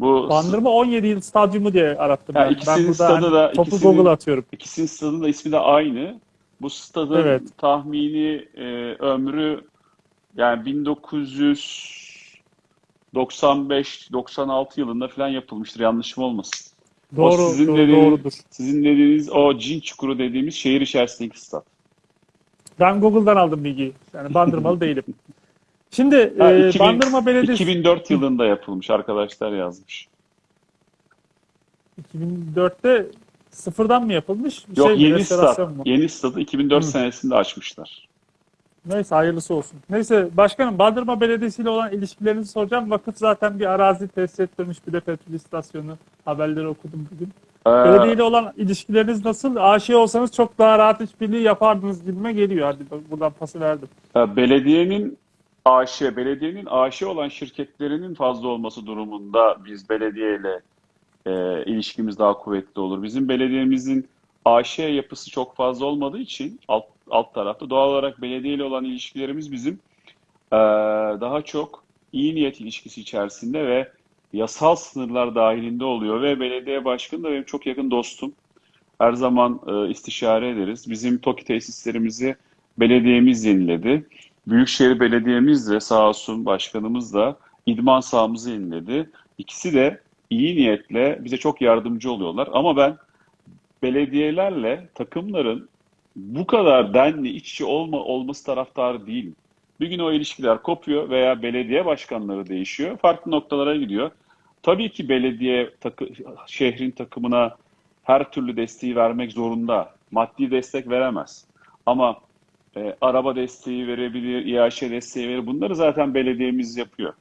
Bu Bandırma 17 yıl stadyumu diye arattım Ha, ben. Ben ikisinin burada stadı hani da- topu ikisinin- Google'a atıyorum. ikisinin stadının da ismi de aynı. Bu stadın Evet. tahmini e, ömrü yani 1995-96 yılında falan yapılmıştır. Yanlışım olmasın. Doğru, sizin doğru- dediğiniz- doğrudur. Sizin dediğiniz o cin çukuru dediğimiz şehir içerisindeki stat. Ben Google'dan aldım bilgiyi. Yani bandırmalı değilim. Şimdi Ha, e, 2000 Bandırma Belediyesi 2004 yılında yapılmış arkadaşlar yazmış. 2004'te sıfırdan mı yapılmış? Bir Yok şey yeni stat. Yeni stadı 2004 Hı. senesinde açmışlar. Neyse hayırlısı olsun. Neyse başkanım Bandırma Belediyesi ile olan ilişkilerinizi soracağım. Vakıf zaten bir arazi tesis ettirmiş bir de petrol istasyonu haberleri okudum bugün. Ee, Belediye ile olan ilişkileriniz nasıl? AŞ olsanız çok daha rahat işbirliği yapardınız gibime geliyor. Hadi buradan pası verdim. Belediyenin AŞ, belediyenin AŞ olan şirketlerinin fazla olması durumunda biz belediyeyle e, ilişkimiz daha kuvvetli olur. Bizim belediyemizin AŞ yapısı çok fazla olmadığı için alt, alt tarafta doğal olarak belediyeyle olan ilişkilerimiz bizim e, daha çok iyi niyet ilişkisi içerisinde ve yasal sınırlar dahilinde oluyor ve belediye başkanı da benim çok yakın dostum. Her zaman e, istişare ederiz. Bizim TOKİ tesislerimizi belediyemiz yeniledi. Büyükşehir Belediye'miz de sağ olsun başkanımız da idman sahamızı yeniledi. İkisi de iyi niyetle bize çok yardımcı oluyorlar. Ama ben belediyelerle takımların bu kadar denli iç içe olma, olması taraftarı değilim. Bir gün o ilişkiler kopuyor veya belediye başkanları değişiyor. Farklı noktalara gidiyor. Tabii ki belediye takı, şehrin takımına her türlü desteği vermek zorunda. Maddi destek veremez. Ama e, araba desteği verebilir, İAŞ desteği verir. Bunları zaten belediyemiz yapıyor.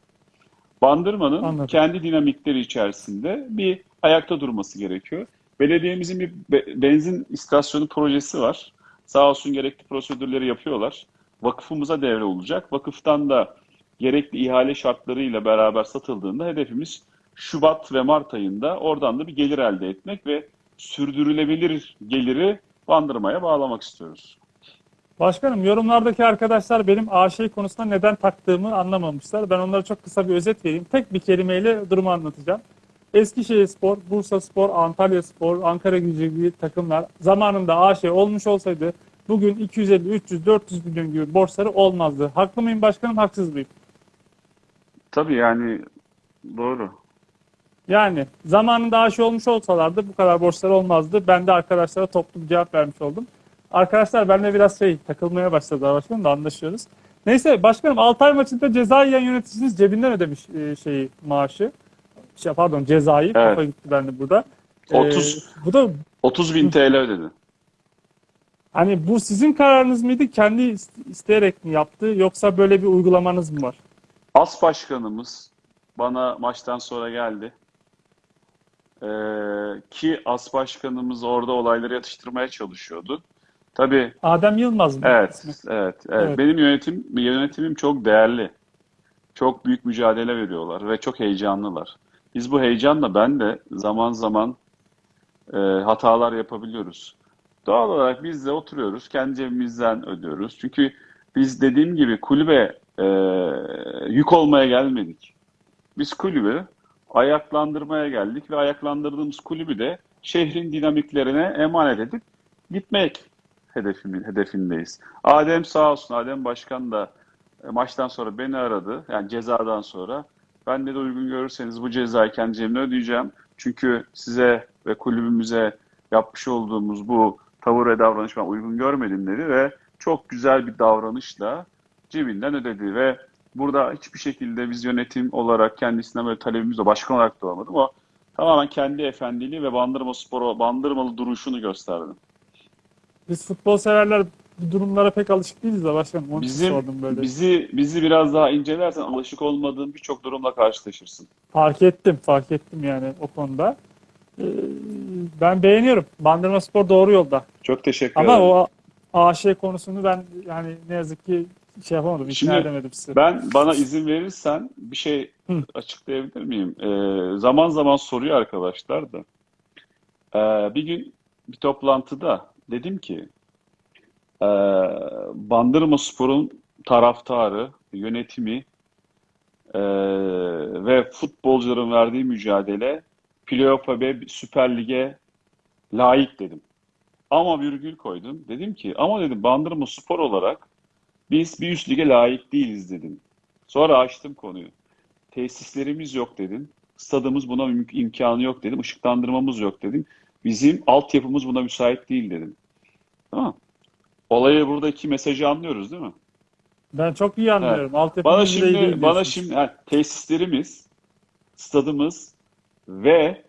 Bandırma'nın Anladım. kendi dinamikleri içerisinde bir ayakta durması gerekiyor. Belediyemizin bir be- benzin istasyonu projesi var. Sağ olsun gerekli prosedürleri yapıyorlar. Vakıfımıza devre olacak. Vakıftan da gerekli ihale şartlarıyla beraber satıldığında hedefimiz Şubat ve Mart ayında oradan da bir gelir elde etmek ve sürdürülebilir geliri Bandırma'ya bağlamak istiyoruz. Başkanım yorumlardaki arkadaşlar benim AŞ konusunda neden taktığımı anlamamışlar. Ben onlara çok kısa bir özet vereyim. Tek bir kelimeyle durumu anlatacağım. Eskişehir Spor, Bursa Spor, Antalya Spor, Ankara Gücü gibi takımlar zamanında AŞ olmuş olsaydı bugün 250, 300, 400 milyon gibi borçları olmazdı. Haklı mıyım başkanım, haksız mıyım? Tabii yani doğru. Yani zamanında aşı olmuş olsalardı bu kadar borçları olmazdı. Ben de arkadaşlara toplu bir cevap vermiş oldum. Arkadaşlar benimle biraz şey takılmaya başladılar başkanım da anlaşıyoruz. Neyse başkanım Altay maçında ceza yiyen yöneticiniz cebinden ödemiş e, şeyi maaşı. Şey, pardon cezayı Evet. kafa gitti bende burada. E, 30 bu da 30 bin TL ödedi. hani bu sizin kararınız mıydı? Kendi ist- isteyerek mi yaptı yoksa böyle bir uygulamanız mı var? As başkanımız bana maçtan sonra geldi. Ee, ki as başkanımız orada olayları yatıştırmaya çalışıyordu. Tabii Adem Yılmaz mı? evet, evet, evet. Evet. Benim yönetim yönetimim çok değerli. Çok büyük mücadele veriyorlar ve çok heyecanlılar. Biz bu heyecanla ben de zaman zaman e, hatalar yapabiliyoruz. Doğal olarak biz de oturuyoruz, kendi cebimizden ödüyoruz. Çünkü biz dediğim gibi kulübe e, yük olmaya gelmedik. Biz kulübü ayaklandırmaya geldik ve ayaklandırdığımız kulübü de şehrin dinamiklerine emanet edip gitmek hedefimin, hedefindeyiz. Adem sağ olsun, Adem Başkan da e, maçtan sonra beni aradı. Yani cezadan sonra. Ben de uygun görürseniz bu cezayı kendi ödeyeceğim. Çünkü size ve kulübümüze yapmış olduğumuz bu tavır ve davranış ben uygun görmedim dedi ve çok güzel bir davranışla cebinden ödedi ve burada hiçbir şekilde biz yönetim olarak kendisinden böyle talebimiz de başkan olarak da olmadım. O tamamen kendi efendiliği ve Bandırma Spor'a bandırmalı duruşunu gösterdi. Biz futbol severler bu durumlara pek alışık değiliz de başkanım. İçin Bizim sordum böyle. bizi bizi biraz daha incelersen alışık olmadığın birçok durumla karşılaşırsın. Fark ettim, fark ettim yani o konuda. Ee, ben beğeniyorum. Bandırma Spor doğru yolda. Çok teşekkür Ama ederim. o AŞ konusunu ben yani ne yazık ki şey yapamadım, ikna Şimdi edemedim sizi. Ben bana izin verirsen bir şey Hı. açıklayabilir miyim? Ee, zaman zaman soruyor arkadaşlar da. Ee, bir gün bir toplantıda dedim ki ee, Bandırma Spor'un taraftarı, yönetimi ee, ve futbolcuların verdiği mücadele playoff'a ve Süper Lig'e layık dedim. Ama virgül koydum. Dedim ki ama dedim Bandırma Spor olarak biz bir üst lige layık değiliz dedim. Sonra açtım konuyu. Tesislerimiz yok dedim. Stadımız buna im- imkanı yok dedim. Işıklandırmamız yok dedim. Bizim altyapımız buna müsait değil dedim. Tamam. Olayı buradaki mesajı anlıyoruz değil mi? Ben çok iyi anlıyorum. Bana iyi değil şimdi bana şimdi ha, tesislerimiz, stadımız ve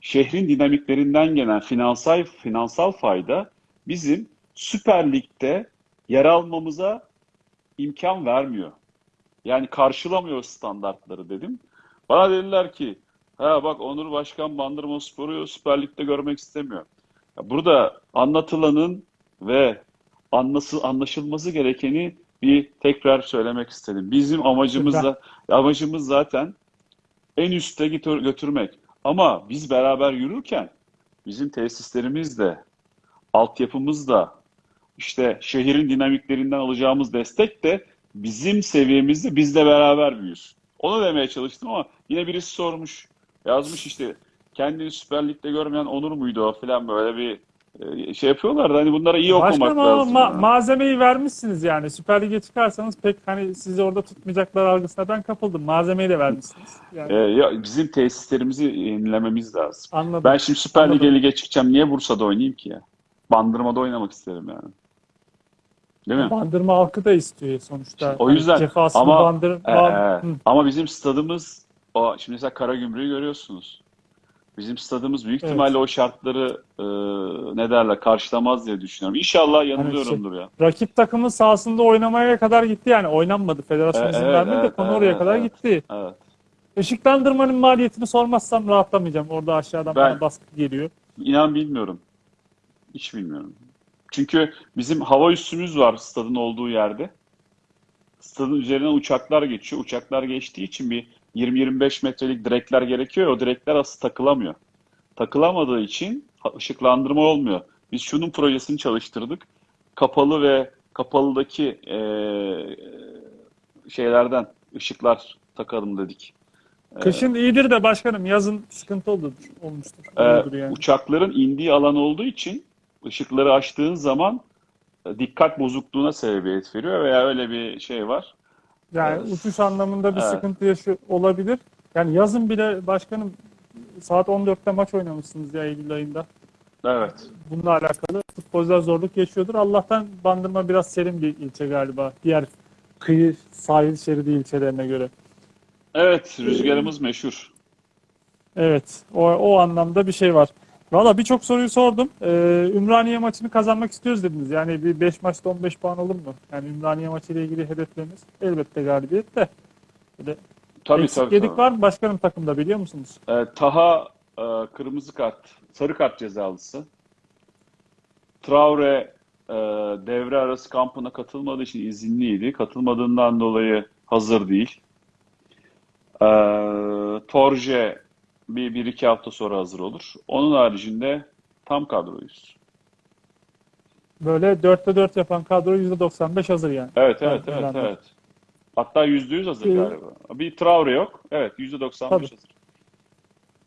şehrin dinamiklerinden gelen finansal finansal fayda bizim Süper Lig'de yer almamıza imkan vermiyor. Yani karşılamıyor standartları dedim. Bana dediler ki ha bak Onur Başkan Bandırmaspor'u Süper Lig'de görmek istemiyor. Ya burada anlatılanın ve anlası, anlaşılması gerekeni bir tekrar söylemek istedim. Bizim amacımız da amacımız zaten en üste götür- götürmek. Ama biz beraber yürürken bizim tesislerimiz de, altyapımız da, işte şehrin dinamiklerinden alacağımız destek de bizim seviyemizde bizle beraber büyüsün. Onu demeye çalıştım ama yine birisi sormuş, yazmış işte kendini Süper Lig'de görmeyen Onur muydu o falan böyle bir şey yapıyorlar da hani bunlara iyi okumak Başkanım ama lazım. ma- yani. malzemeyi vermişsiniz yani. Süper Lig'e çıkarsanız pek hani sizi orada tutmayacaklar algısına ben kapıldım. Malzemeyi de vermişsiniz. Yani E, ya bizim tesislerimizi yenilememiz lazım. anladım. Ben şimdi Süper Lig'e lige çıkacağım. Niye Bursa'da oynayayım ki ya? Bandırma'da oynamak isterim yani. Değil mi? Bandırma halkı da istiyor sonuçta. O Hani yüzden cefasını ama bandır, e, e, Hı. ama bizim stadımız o şimdi mesela Karagümrük'ü görüyorsunuz. Bizim stadımız büyük Evet. ihtimalle o şartları e, ne derler karşılamaz diye düşünüyorum. İnşallah yanılıyorumdur ya. rakip takımın sahasında oynamaya kadar gitti yani. Oynanmadı. Federasyon E, izin evet, vermedi de evet, konu evet, oraya evet, kadar evet. gitti. Evet. Işıklandırmanın maliyetini sormazsam rahatlamayacağım. Orada aşağıdan Ben- bana baskı geliyor. İnan bilmiyorum. Hiç bilmiyorum. Çünkü bizim hava üssümüz var stadın olduğu yerde. Stadın üzerinden uçaklar geçiyor. Uçaklar geçtiği için bir 20-25 metrelik direkler gerekiyor. O direkler aslında takılamıyor. Takılamadığı için ışıklandırma olmuyor. Biz şunun projesini çalıştırdık. Kapalı ve kapalıdaki eee, şeylerden ışıklar takalım dedik. Kışın iyidir de başkanım yazın sıkıntı olur, olmuştur. Ee, Olurdur yani. uçakların indiği alan olduğu için ışıkları açtığın zaman e, dikkat bozukluğuna sebebiyet veriyor veya öyle bir şey var. Yani Evet. uçuş anlamında bir Evet. sıkıntı olabilir. Yani yazın bile başkanım saat 14'te maç oynamışsınız ya Eylül ayında. Evet. Bununla alakalı futbolcular zorluk yaşıyordur. Allah'tan Bandırma biraz serin bir ilçe galiba. Diğer kıyı sahil şeridi ilçelerine göre. Evet, rüzgarımız meşhur. Evet, o, o anlamda bir şey var. Valla birçok soruyu sordum. Ee, Ümraniye maçını kazanmak istiyoruz dediniz. Yani bir 5 maçta 15 puan olur mu? Yani Ümraniye maçıyla ilgili hedefleriniz elbette galibiyet de. Böyle Tabii eksik tabii. yedik tabii. var mı başkanım takımda biliyor musunuz? Ee, Taha e, kırmızı kart, sarı kart cezalısı. Traore e, devre arası kampına katılmadığı için izinliydi. Katılmadığından dolayı hazır değil. Ee, Torje bir, bir iki hafta sonra hazır olur. Onun haricinde tam kadroyuz. Böyle 4'te 4 yapan kadro %95 hazır yani. Evet, evet, Ben- evet, ben de. evet. Hatta yüzde yüz hazır Ee, galiba. Bir Traore yok. Evet, yüzde 95 Tabii. hazır.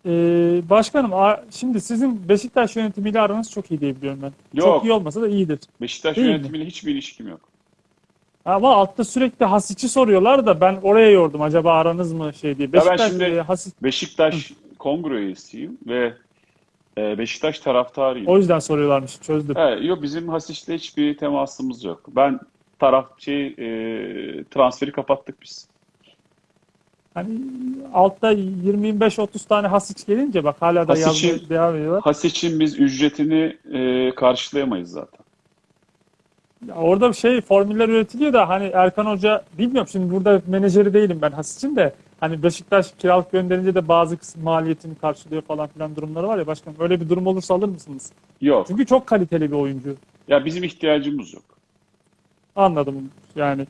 Ee, başkanım şimdi sizin Beşiktaş yönetimiyle aranız çok iyi diye biliyorum ben. Çok Yok. iyi olmasa da iyidir. Beşiktaş Değil mi? yönetimiyle hiçbir ilişkim yok. Ama altta sürekli Hasic'i soruyorlar da ben oraya yordum. Acaba aranız mı şey diye. ben Beşiktaş şimdi- e, Hasic Beşiktaş kongre üyesiyim ve e, Beşiktaş taraftarıyım. o yüzden soruyorlarmış. Çözdüm. Evet, yok bizim Hasic'le hiçbir temasımız yok. Ben taraf şey e, transferi kapattık biz. Hani altta 20-25-30 tane Hasic gelince bak hala da Hasic'in- yazmaya devam ediyorlar. Hasic'in biz ücretini e, karşılayamayız zaten. Ya orada bir şey formüller üretiliyor da hani Erkan Hoca bilmiyorum şimdi burada menajeri değilim ben Hasic'in de hani Beşiktaş kiralık gönderince de bazı kısım maliyetini karşılıyor falan filan durumları var ya başkanım. Öyle bir durum olursa alır mısınız? Yok. Çünkü çok kaliteli bir oyuncu. Ya bizim ihtiyacımız yok. Anladım yani.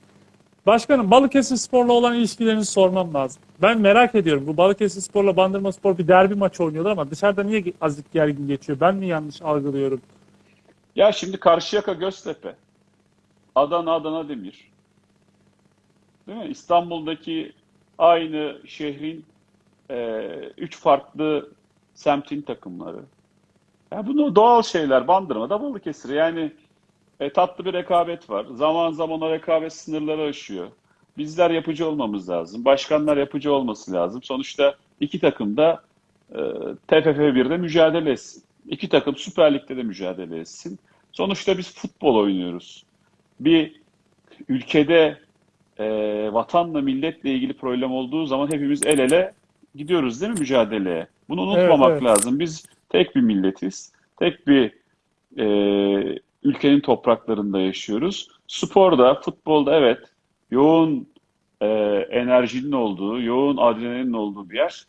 Başkanım Balıkesir Spor'la olan ilişkilerinizi sormam lazım. Ben merak ediyorum. Bu Balıkesir Spor'la Bandırma Spor bir derbi maçı oynuyorlar ama dışarıda niye azıcık gergin geçiyor? Ben mi yanlış algılıyorum? Ya şimdi Karşıyaka Göztepe, Adana Adana Demir. Değil mi? İstanbul'daki aynı şehrin e, üç farklı semtin takımları. Ya bunu doğal şeyler. Bandırma'da Balıkesir. Yani e, tatlı bir rekabet var. Zaman zaman o rekabet sınırları aşıyor. Bizler yapıcı olmamız lazım. Başkanlar yapıcı olması lazım. Sonuçta iki takım da e, TFF 1'de mücadele etsin. İki takım Süper Lig'de de mücadele etsin. Sonuçta biz futbol oynuyoruz. Bir ülkede e, vatanla milletle ilgili problem olduğu zaman hepimiz el ele gidiyoruz değil mi mücadeleye? Bunu unutmamak evet. lazım. Biz tek bir milletiz. Tek bir e, ülkenin topraklarında yaşıyoruz. Sporda, futbolda evet yoğun e, enerjinin olduğu, yoğun adrenalinin olduğu bir yer.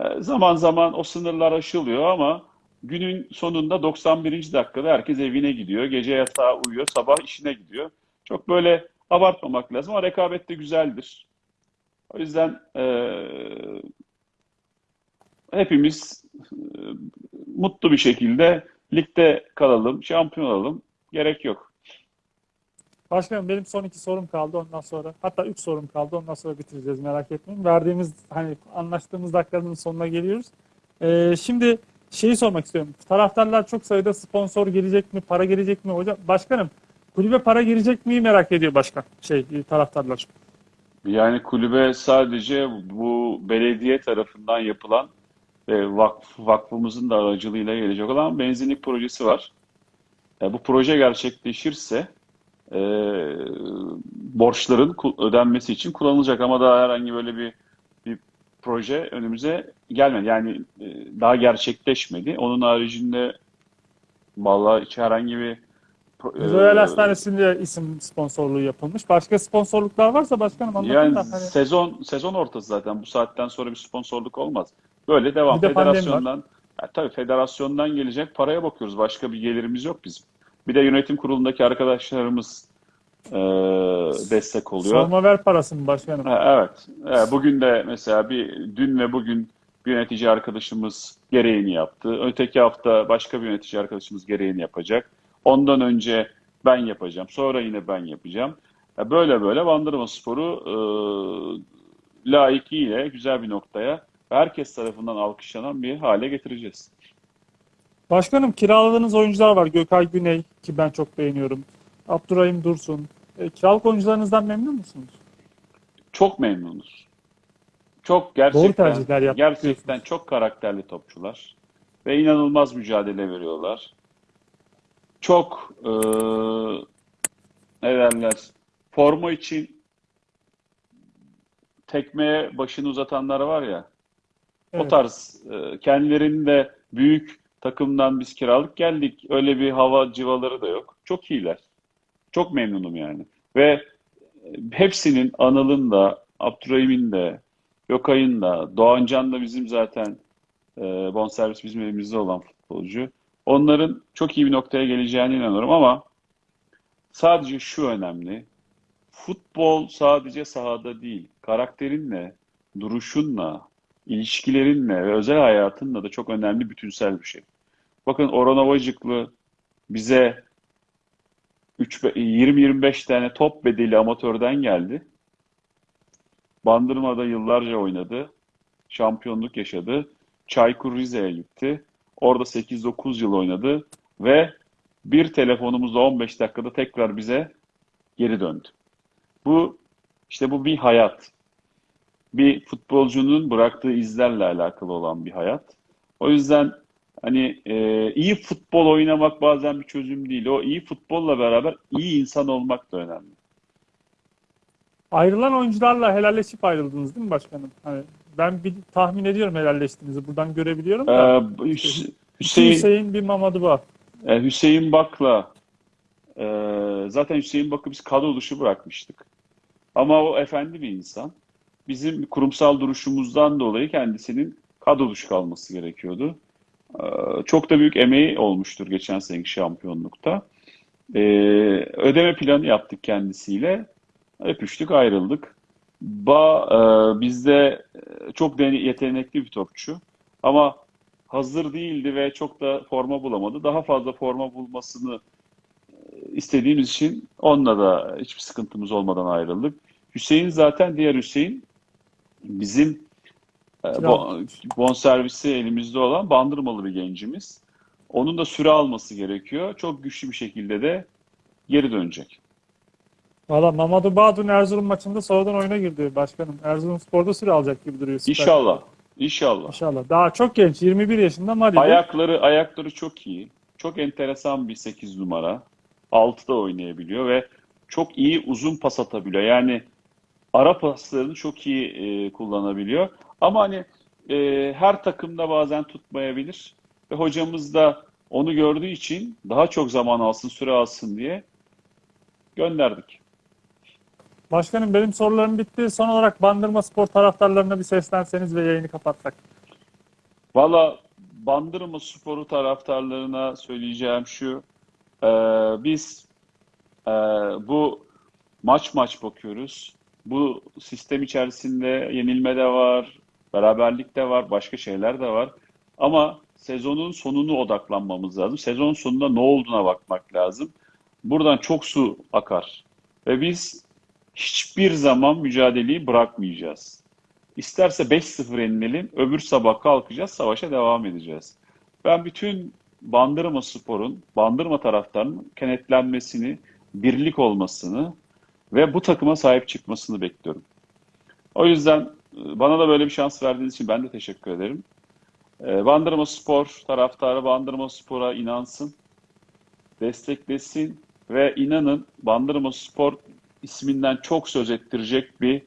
E, zaman zaman o sınırlar aşılıyor ama günün sonunda 91. dakikada herkes evine gidiyor. Gece yatağa uyuyor, sabah işine gidiyor. Çok böyle abartmamak lazım ama rekabet de güzeldir. O yüzden e, hepimiz e, mutlu bir şekilde ligde kalalım, şampiyon olalım. Gerek yok. Başkanım benim son iki sorum kaldı ondan sonra. Hatta üç sorum kaldı ondan sonra bitireceğiz merak etmeyin. Verdiğimiz hani anlaştığımız dakikaların sonuna geliyoruz. Ee, şimdi şeyi sormak istiyorum. Taraftarlar çok sayıda sponsor gelecek mi, para gelecek mi? Hocam başkanım kulübe para girecek mi merak ediyor başkan. Şey taraftarlar. Yani kulübe sadece bu belediye tarafından yapılan ve vakf, vakfımızın da aracılığıyla gelecek olan benzinlik projesi var. E, bu proje gerçekleşirse e, borçların ödenmesi için kullanılacak ama daha herhangi böyle bir bir proje önümüze gelmedi. Yani e, daha gerçekleşmedi. Onun haricinde vallahi hiç herhangi bir Royal e, Hastanesi'nde isim sponsorluğu yapılmış. Başka sponsorluklar varsa başkanım anlatın Yani da. Hani, sezon sezon ortası zaten bu saatten sonra bir sponsorluk olmaz. Böyle devam. Bir de Federasyondan ya tabii federasyondan gelecek paraya bakıyoruz. Başka bir gelirimiz yok bizim. Bir de yönetim kurulundaki arkadaşlarımız e, destek oluyor. sorma ver parası mı başkanım? Ha, evet. Evet, Bugün de mesela bir dün ve bugün bir yönetici arkadaşımız gereğini yaptı. Öteki hafta başka bir yönetici arkadaşımız gereğini yapacak. Ondan önce ben yapacağım. Sonra yine ben yapacağım. Ya Böyle böyle Bandırma Spor'u e, layıkıyla güzel bir noktaya herkes tarafından alkışlanan bir hale getireceğiz. Başkanım kiraladığınız oyuncular var. Gökay Güney ki ben çok beğeniyorum. Abdurrahim Dursun. E, kiralık oyuncularınızdan memnun musunuz? Çok memnunuz. Çok Doğru gerçekten tercihler yaptık gerçekten çok karakterli topçular ve inanılmaz mücadele veriyorlar. Çok eee ne derler forma için tekmeye başını uzatanlar var ya o Evet. tarz e, kendilerinin de büyük takımdan biz kiralık geldik. Öyle bir hava civaları da yok. Çok iyiler. Çok memnunum yani. Ve e, hepsinin Anıl'ın da, Abdurrahim'in de, Gökay'ın da, Doğancan da bizim zaten e, bonservis bizim elimizde olan futbolcu. Onların çok iyi bir noktaya geleceğine inanıyorum ama sadece şu önemli. Futbol sadece sahada değil, karakterinle, duruşunla, ilişkilerinle ve özel hayatınla da çok önemli bütünsel bir şey. Bakın Orhan Ovacıklı bize 20-25 tane top bedeli amatörden geldi. Bandırma'da yıllarca oynadı. Şampiyonluk yaşadı. Çaykur Rize'ye gitti. Orada 8-9 yıl oynadı ve bir telefonumuzla 15 dakikada tekrar bize geri döndü. Bu işte bu bir hayat. Bir futbolcunun bıraktığı izlerle alakalı olan bir hayat. O yüzden hani e, iyi futbol oynamak bazen bir çözüm değil. O iyi futbolla beraber iyi insan olmak da önemli. Ayrılan oyuncularla helalleşip ayrıldınız değil mi başkanım? Hani ben bir tahmin ediyorum helalleştiğinizi. Buradan görebiliyorum Ee, da. Bir Hüseyin, Hüseyin bir Mamadou Ba. e, Hüseyin Bak'la e, zaten Hüseyin Bak'ı biz kadro dışı bırakmıştık. Ama o efendi bir insan. Bizim kurumsal duruşumuzdan dolayı kendisinin kadro dışı kalması gerekiyordu. Ee, Çok da büyük emeği olmuştur geçen seneki şampiyonlukta. Ee, ödeme planı yaptık kendisiyle. Öpüştük, ayrıldık. Ba e, bizde e, çok yetenekli bir topçu. Ama hazır değildi ve çok da forma bulamadı. Daha fazla forma bulmasını e, istediğimiz için onunla da hiçbir sıkıntımız olmadan ayrıldık. Hüseyin zaten diğer Hüseyin bizim e, bo- bonservisi elimizde olan bandırmalı bir gencimiz. Onun da süre alması gerekiyor. Çok güçlü bir şekilde de geri dönecek. Valla Mamadou Ba dün Erzurum maçında sonradan oyuna girdi başkanım. Erzurumspor'da süre alacak gibi duruyor. Süper İnşallah. İnşallah. İnşallah. Daha çok genç. 21 yaşında Mali'de. Ayakları ayakları çok iyi. Çok enteresan bir 8 numara. 6'da oynayabiliyor ve çok iyi uzun pas atabiliyor. Yani ara paslarını çok iyi e, kullanabiliyor. Ama hani e, her takımda bazen tutmayabilir. Ve hocamız da onu gördüğü için daha çok zaman alsın, süre alsın diye gönderdik. Başkanım benim sorularım bitti. Son olarak Bandırma Spor taraftarlarına bir seslenseniz ve yayını kapatsak. Valla Bandırma Sporu taraftarlarına söyleyeceğim şu. e, biz e, bu maç maç bakıyoruz. Bu sistem içerisinde yenilme de var, beraberlik de var, başka şeyler de var. Ama sezonun sonunu odaklanmamız lazım. Sezon sonunda ne olduğuna bakmak lazım. Buradan çok su akar. Ve biz hiçbir zaman mücadeleyi bırakmayacağız. İsterse 5-0 yenilelim, öbür sabah kalkacağız, savaşa devam edeceğiz. Ben bütün Bandırma Spor'un, Bandırma taraftarının kenetlenmesini, birlik olmasını ve bu takıma sahip çıkmasını bekliyorum. O yüzden e, bana da böyle bir şans verdiğiniz için ben de teşekkür ederim. E, Bandırma Spor taraftarı Bandırma Spor'a inansın, desteklesin ve inanın Bandırma Spor isminden çok söz ettirecek bir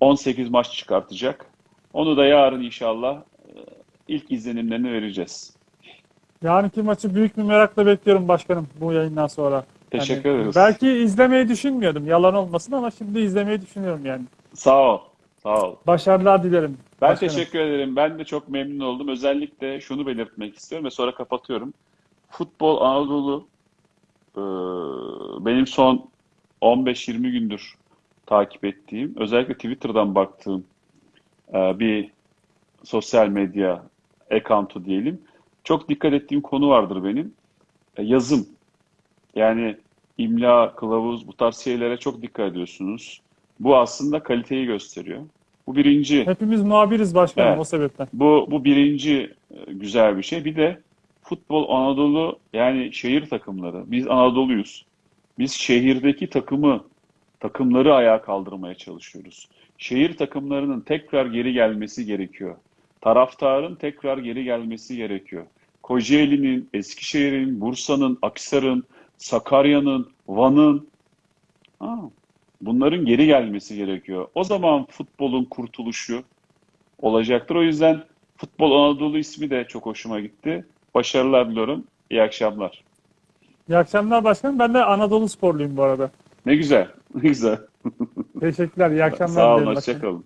18 maç çıkartacak. Onu da yarın inşallah e, ilk izlenimlerini vereceğiz. Yarınki maçı büyük bir merakla bekliyorum başkanım bu yayından sonra. Teşekkür Yani ederiz. Belki izlemeyi düşünmüyordum. Yalan olmasın ama şimdi izlemeyi düşünüyorum yani. Sağ ol. Sağ ol. Başarılar dilerim. Ben başkanım. teşekkür ederim. Ben de çok memnun oldum. Özellikle şunu belirtmek istiyorum ve sonra kapatıyorum. Futbol Anadolu e, benim son 15-20 gündür takip ettiğim, özellikle Twitter'dan baktığım e, bir sosyal medya account'u diyelim. Çok dikkat ettiğim konu vardır benim. E, Yazım. Yani imla, kılavuz bu tarz şeylere çok dikkat ediyorsunuz. Bu aslında kaliteyi gösteriyor. Bu birinci. Hepimiz muhabiriz başkanım Evet. o sebepten. Bu, bu birinci e, güzel bir şey. Bir de futbol Anadolu yani şehir takımları. Biz Anadolu'yuz. Biz şehirdeki takımı, takımları ayağa kaldırmaya çalışıyoruz. Şehir takımlarının tekrar geri gelmesi gerekiyor. Taraftarın tekrar geri gelmesi gerekiyor. Kocaeli'nin, Eskişehir'in, Bursa'nın, Aksar'ın, Sakarya'nın, Van'ın bunların geri gelmesi gerekiyor. O zaman futbolun kurtuluşu olacaktır. O yüzden Futbol Anadolu ismi de çok hoşuma gitti. Başarılar diliyorum. İyi akşamlar. İyi akşamlar başkanım. Ben de Anadolu sporluyum bu arada. Ne güzel. Ne güzel. Teşekkürler. İyi akşamlar Sağ olun. Hoşçakalın.